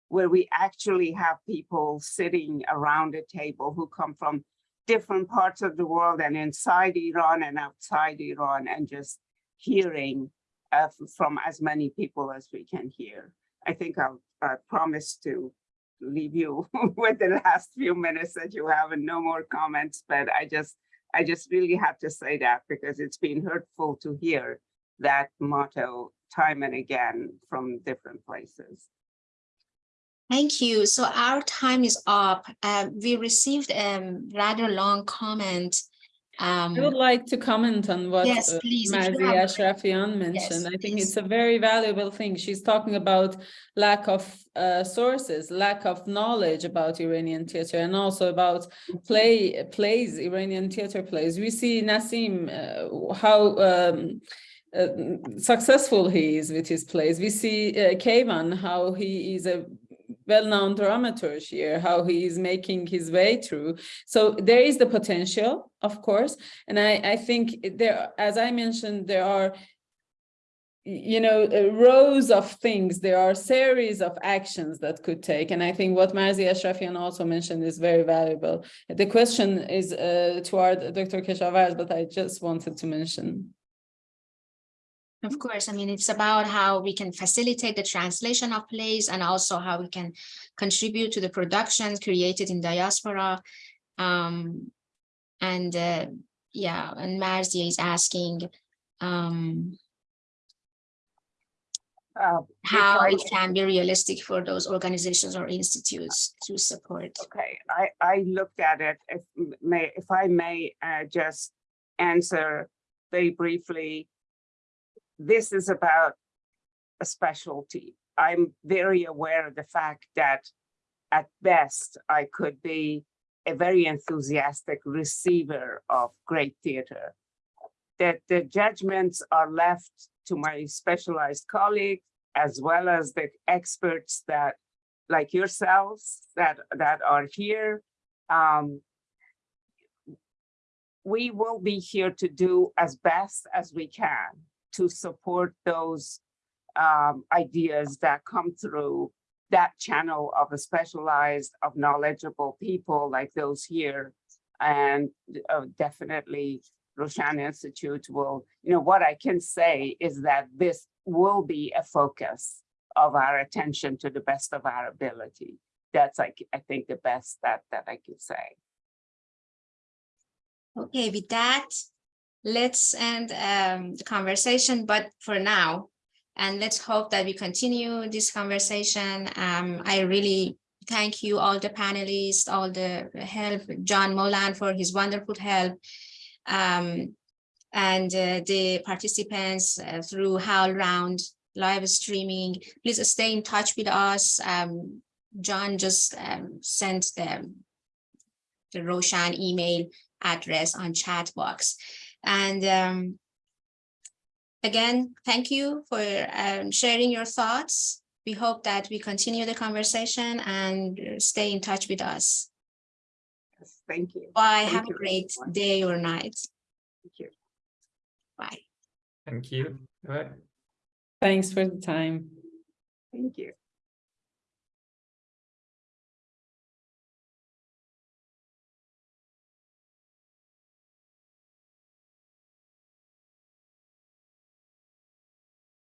where we actually have people sitting around a table who come from different parts of the world and inside Iran and outside Iran and just hearing uh, from as many people as we can hear. I think I'll uh, promise to leave you with the last few minutes that you have and no more comments, but I just, I just really have to say that because it's been hurtful to hear that motto time and again from different places. Thank you. So our time is up. Uh, we received a rather long comment. Um, I would like to comment on what Yes, uh, please, if you Marzi have- mentioned. I think please. it's a very valuable thing. She's talking about lack of uh, sources, lack of knowledge about Iranian theater and also about play plays, Iranian theater plays. We see Nassim, uh, how um, uh, successful he is with his plays. We see uh, Keyvan, how he is a well-known dramaturge here, how he is making his way through. So there is the potential, of course, and I, I think there, as I mentioned, there are you know, uh, rows of things, there are series of actions that could take. And I think what Marzi Ashrafian also mentioned is very valuable. The question is uh, toward Dr. Keshavarz, but I just wanted to mention. Of course, I mean, it's about how we can facilitate the translation of plays and also how we can contribute to the productions created in diaspora. Um, and uh, yeah, and Marzi is asking um, Uh, how it can be realistic for those organizations or institutes to support. Okay, I, I looked at it, if may, if I may, uh, just answer very briefly. This is about a specialty. I'm very aware of the fact that at best, I could be a very enthusiastic receiver of great theater. That the judgments are left to my specialized colleagues as well as the experts that like yourselves that that are here. Um, we will be here to do as best as we can to support those um, ideas that come through that channel of a specialized, of knowledgeable people like those here. And uh, definitely Roshan Institute will, you know, what I can say is that this will be a focus of our attention to the best of our ability. That's like, I think the best that, that I can say. Okay, with that, let's end um, the conversation, but for now, and let's hope that we continue this conversation. Um, I really thank you, all the panelists, all the help, John Molan for his wonderful help. Um, and uh, the participants uh, through HowlRound live streaming. Please stay in touch with us. Um, John just um, sent the Roshan email address on chat box. And um, again, thank you for um, sharing your thoughts. We hope that we continue the conversation and stay in touch with us. Yes, Thank you. Bye. Thank Have a great everyone. day or night. Thank you. Bye. Thank you. Bye. Thanks for the time. Thank you.